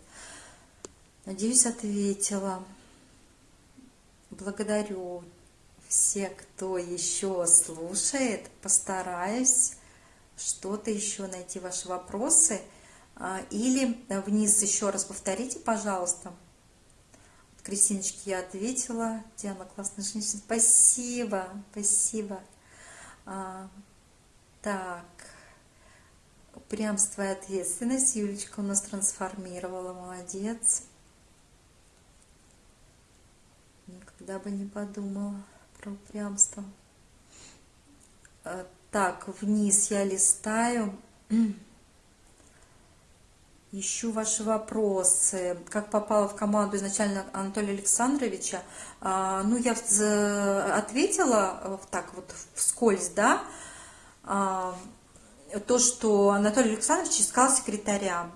Надеюсь, ответила. Благодарю всех, кто еще слушает. Постараюсь что-то еще найти ваши вопросы. А, или вниз еще раз повторите, пожалуйста. Кристиночке я ответила. Диана, классная женщина. Спасибо, спасибо. А, так. Упрямство и ответственность. Юлечка у нас трансформировала. Молодец. Никогда бы не подумала про упрямство. А, так, вниз я листаю. Ищу ваши вопросы. Как попала в команду изначально Анатолия Александровича? А, ну, я ответила э, так вот вскользь, да, а, то, что Анатолий Александрович искал секретаря.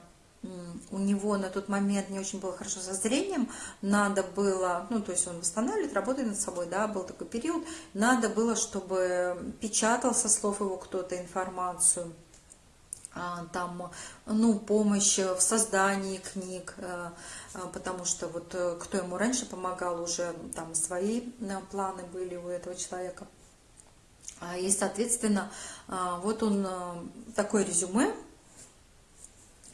У него на тот момент не очень было хорошо со зрением, надо было, ну, то есть он восстанавливает, работает над собой, да, был такой период, надо было, чтобы печатал со слов его кто-то информацию, а, там, ну, помощь в создании книг, э, э, потому что вот э, кто ему раньше помогал, уже там свои планы были у этого человека. А, и, соответственно, а, вот он такое резюме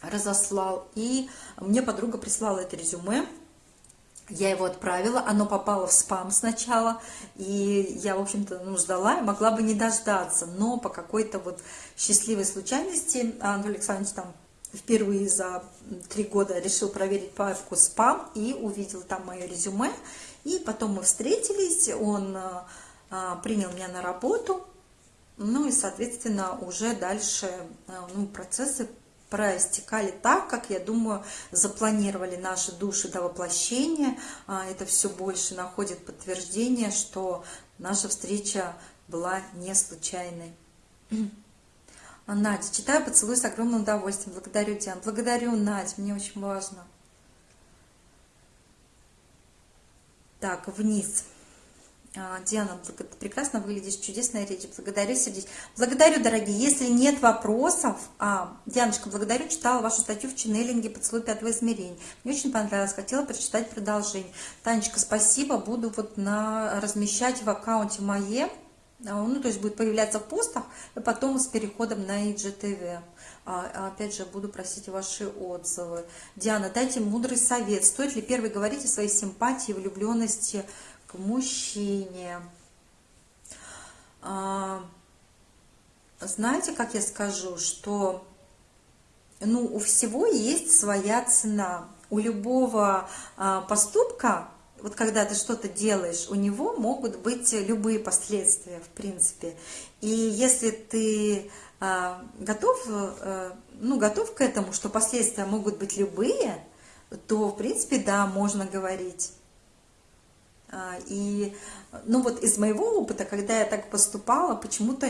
разослал, и мне подруга прислала это резюме, я его отправила, оно попало в спам сначала, и я, в общем-то, ну, ждала могла бы не дождаться, но по какой-то вот счастливой случайности Анатолий Александрович там впервые за три года решил проверить папку спам и увидел там мое резюме, и потом мы встретились, он а, принял меня на работу, ну и, соответственно, уже дальше а, ну, процессы проистекали так, как, я думаю, запланировали наши души до воплощения. А, это все больше находит подтверждение, что наша встреча была не случайной. Надя, читаю поцелуй с огромным удовольствием. Благодарю, Диан. Благодарю, Надя, мне очень важно. Так, вниз. А, Диана, прекрасно выглядишь, чудесная речь. Благодарю, сердечно. Благодарю, дорогие. Если нет вопросов, а, Дианочка, благодарю, читала вашу статью в ченнелинге «Поцелуй пятого измерения». Мне очень понравилось, хотела прочитать продолжение. Танечка, спасибо, буду вот на, размещать в аккаунте моем, а, ну, то есть будет появляться в постах, и потом с переходом на IGTV. А, опять же, буду просить ваши отзывы. Диана, дайте мудрый совет. Стоит ли первый говорить о своей симпатии, влюбленности, к мужчине. А, знаете, как я скажу, что ну, у всего есть своя цена. У любого а, поступка, вот когда ты что-то делаешь, у него могут быть любые последствия, в принципе. И если ты а, готов, ну, готов к этому, что последствия могут быть любые, то, в принципе, да, можно говорить. А, и, ну вот из моего опыта, когда я так поступала, почему-то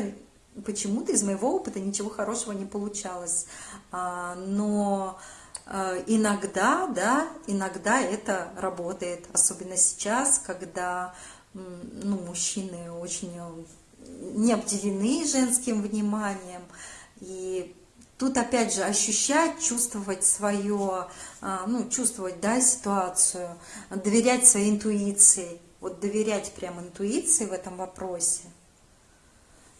почему-то из моего опыта ничего хорошего не получалось. А, но а, иногда, да, иногда это работает, особенно сейчас, когда ну, мужчины очень не обделены женским вниманием, и Тут опять же ощущать, чувствовать свое, а, ну, чувствовать, да, ситуацию, доверять своей интуиции, вот доверять прям интуиции в этом вопросе –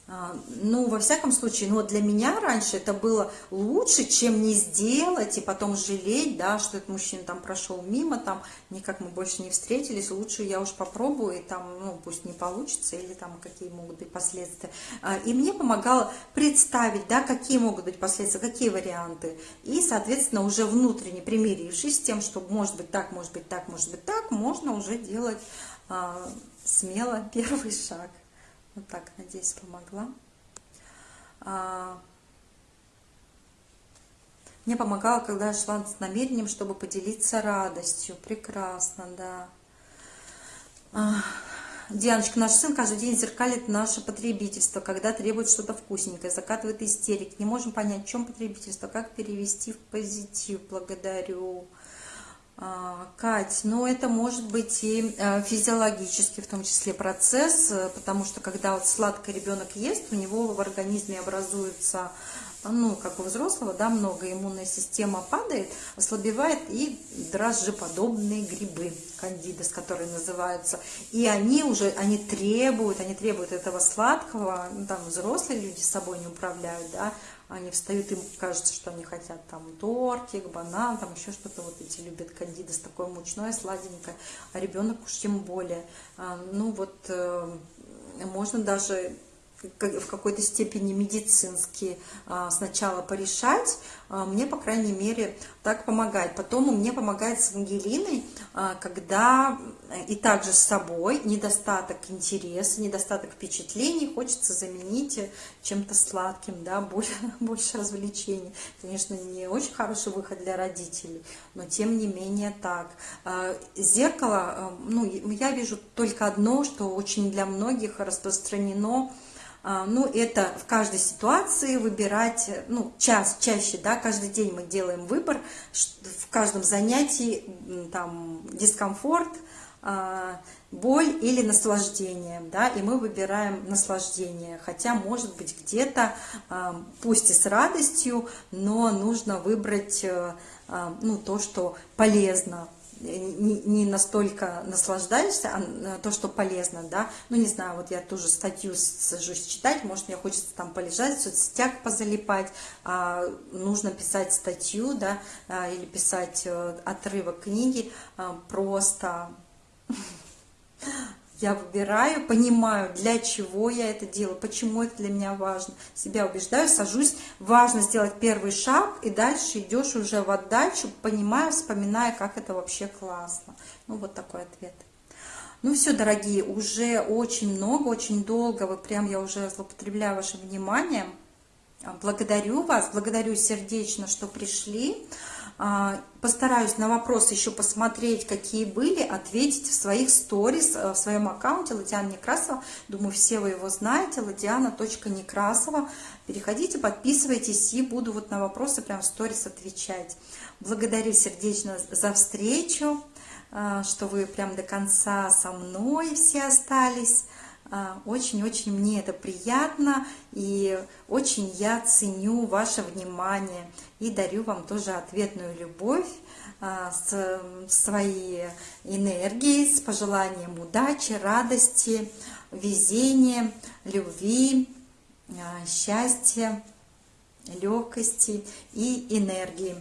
ну, во всяком случае, ну, для меня раньше это было лучше, чем не сделать и потом жалеть, да, что этот мужчина там прошел мимо, там, никак мы больше не встретились, лучше я уж попробую, и там, ну, пусть не получится, или там какие могут быть последствия. А, и мне помогало представить, да, какие могут быть последствия, какие варианты. И, соответственно, уже внутренне примирившись с тем, что может быть так, может быть так, может быть так, можно уже делать а, смело первый шаг. Вот так, надеюсь, помогла. А, мне помогало, когда я шла с намерением, чтобы поделиться радостью. Прекрасно, да. А, Дианочка, наш сын каждый день зеркалит наше потребительство, когда требует что-то вкусненькое, закатывает истерик. Не можем понять, в чем потребительство, как перевести в позитив. Благодарю. А, Кать, ну это может быть и э, физиологический в том числе процесс, э, потому что когда вот сладкий ребенок ест, у него в организме образуются ну, как у взрослого, да, много, иммунная система падает, ослабевает, и дрожжеподобные грибы, кандидос, которые называются, и они уже, они требуют, они требуют этого сладкого, ну, там, взрослые люди с собой не управляют, да, они встают, им кажется, что они хотят там тортик, банан, там еще что-то, вот эти любят кандидос, такое мучное, сладенькое, а ребенок уж тем более. А, ну вот э, можно даже в какой-то степени медицински а, сначала порешать, а, мне, по крайней мере, так помогает. Потом мне помогает с Ангелиной, когда и также с собой недостаток интереса, недостаток впечатлений хочется заменить чем-то сладким, да, больше, больше развлечений. Конечно, не очень хороший выход для родителей, но тем не менее так. Зеркало, ну, я вижу только одно, что очень для многих распространено – ну, это в каждой ситуации выбирать, ну, час, чаще, да, каждый день мы делаем выбор, в каждом занятии, там, дискомфорт, боль или наслаждение, да, и мы выбираем наслаждение, хотя, может быть, где-то, а, пусть и с радостью, но нужно выбрать, э, ну, то, что полезно, не, не настолько наслаждаешься, а то, что полезно, да, ну, не знаю, вот я тоже статью сажусь читать, может, мне хочется там полежать, в соцсетях позалипать, а нужно писать статью, да, а, или писать э, отрывок книги, а, просто я выбираю, понимаю, для чего я это делаю, почему это для меня важно. Себя убеждаю, сажусь. Важно сделать первый шаг, и дальше идешь уже в отдачу, понимая, вспоминая, как это вообще классно. Ну, вот такой ответ. Ну все, дорогие, уже очень много, очень долго, вы прям, я уже злоупотребляю вашим вниманием. Благодарю вас, благодарю сердечно, что пришли. А, постараюсь на вопросы еще посмотреть, какие были, ответить в своих сторис, э, в своем аккаунте Ладиана Некрасова. Думаю, все вы его знаете, ладиана.некрасова. Переходите, подписывайтесь и буду вот на вопросы прям в сторис отвечать. Благодарю сердечно за встречу, э, что вы прям до конца со мной все остались. А, очень-очень мне это приятно, и очень я ценю ваше внимание, и дарю вам тоже ответную любовь, а, с своей энергией, с пожеланием удачи, радости, везения, любви, а, счастья, легкости и энергии.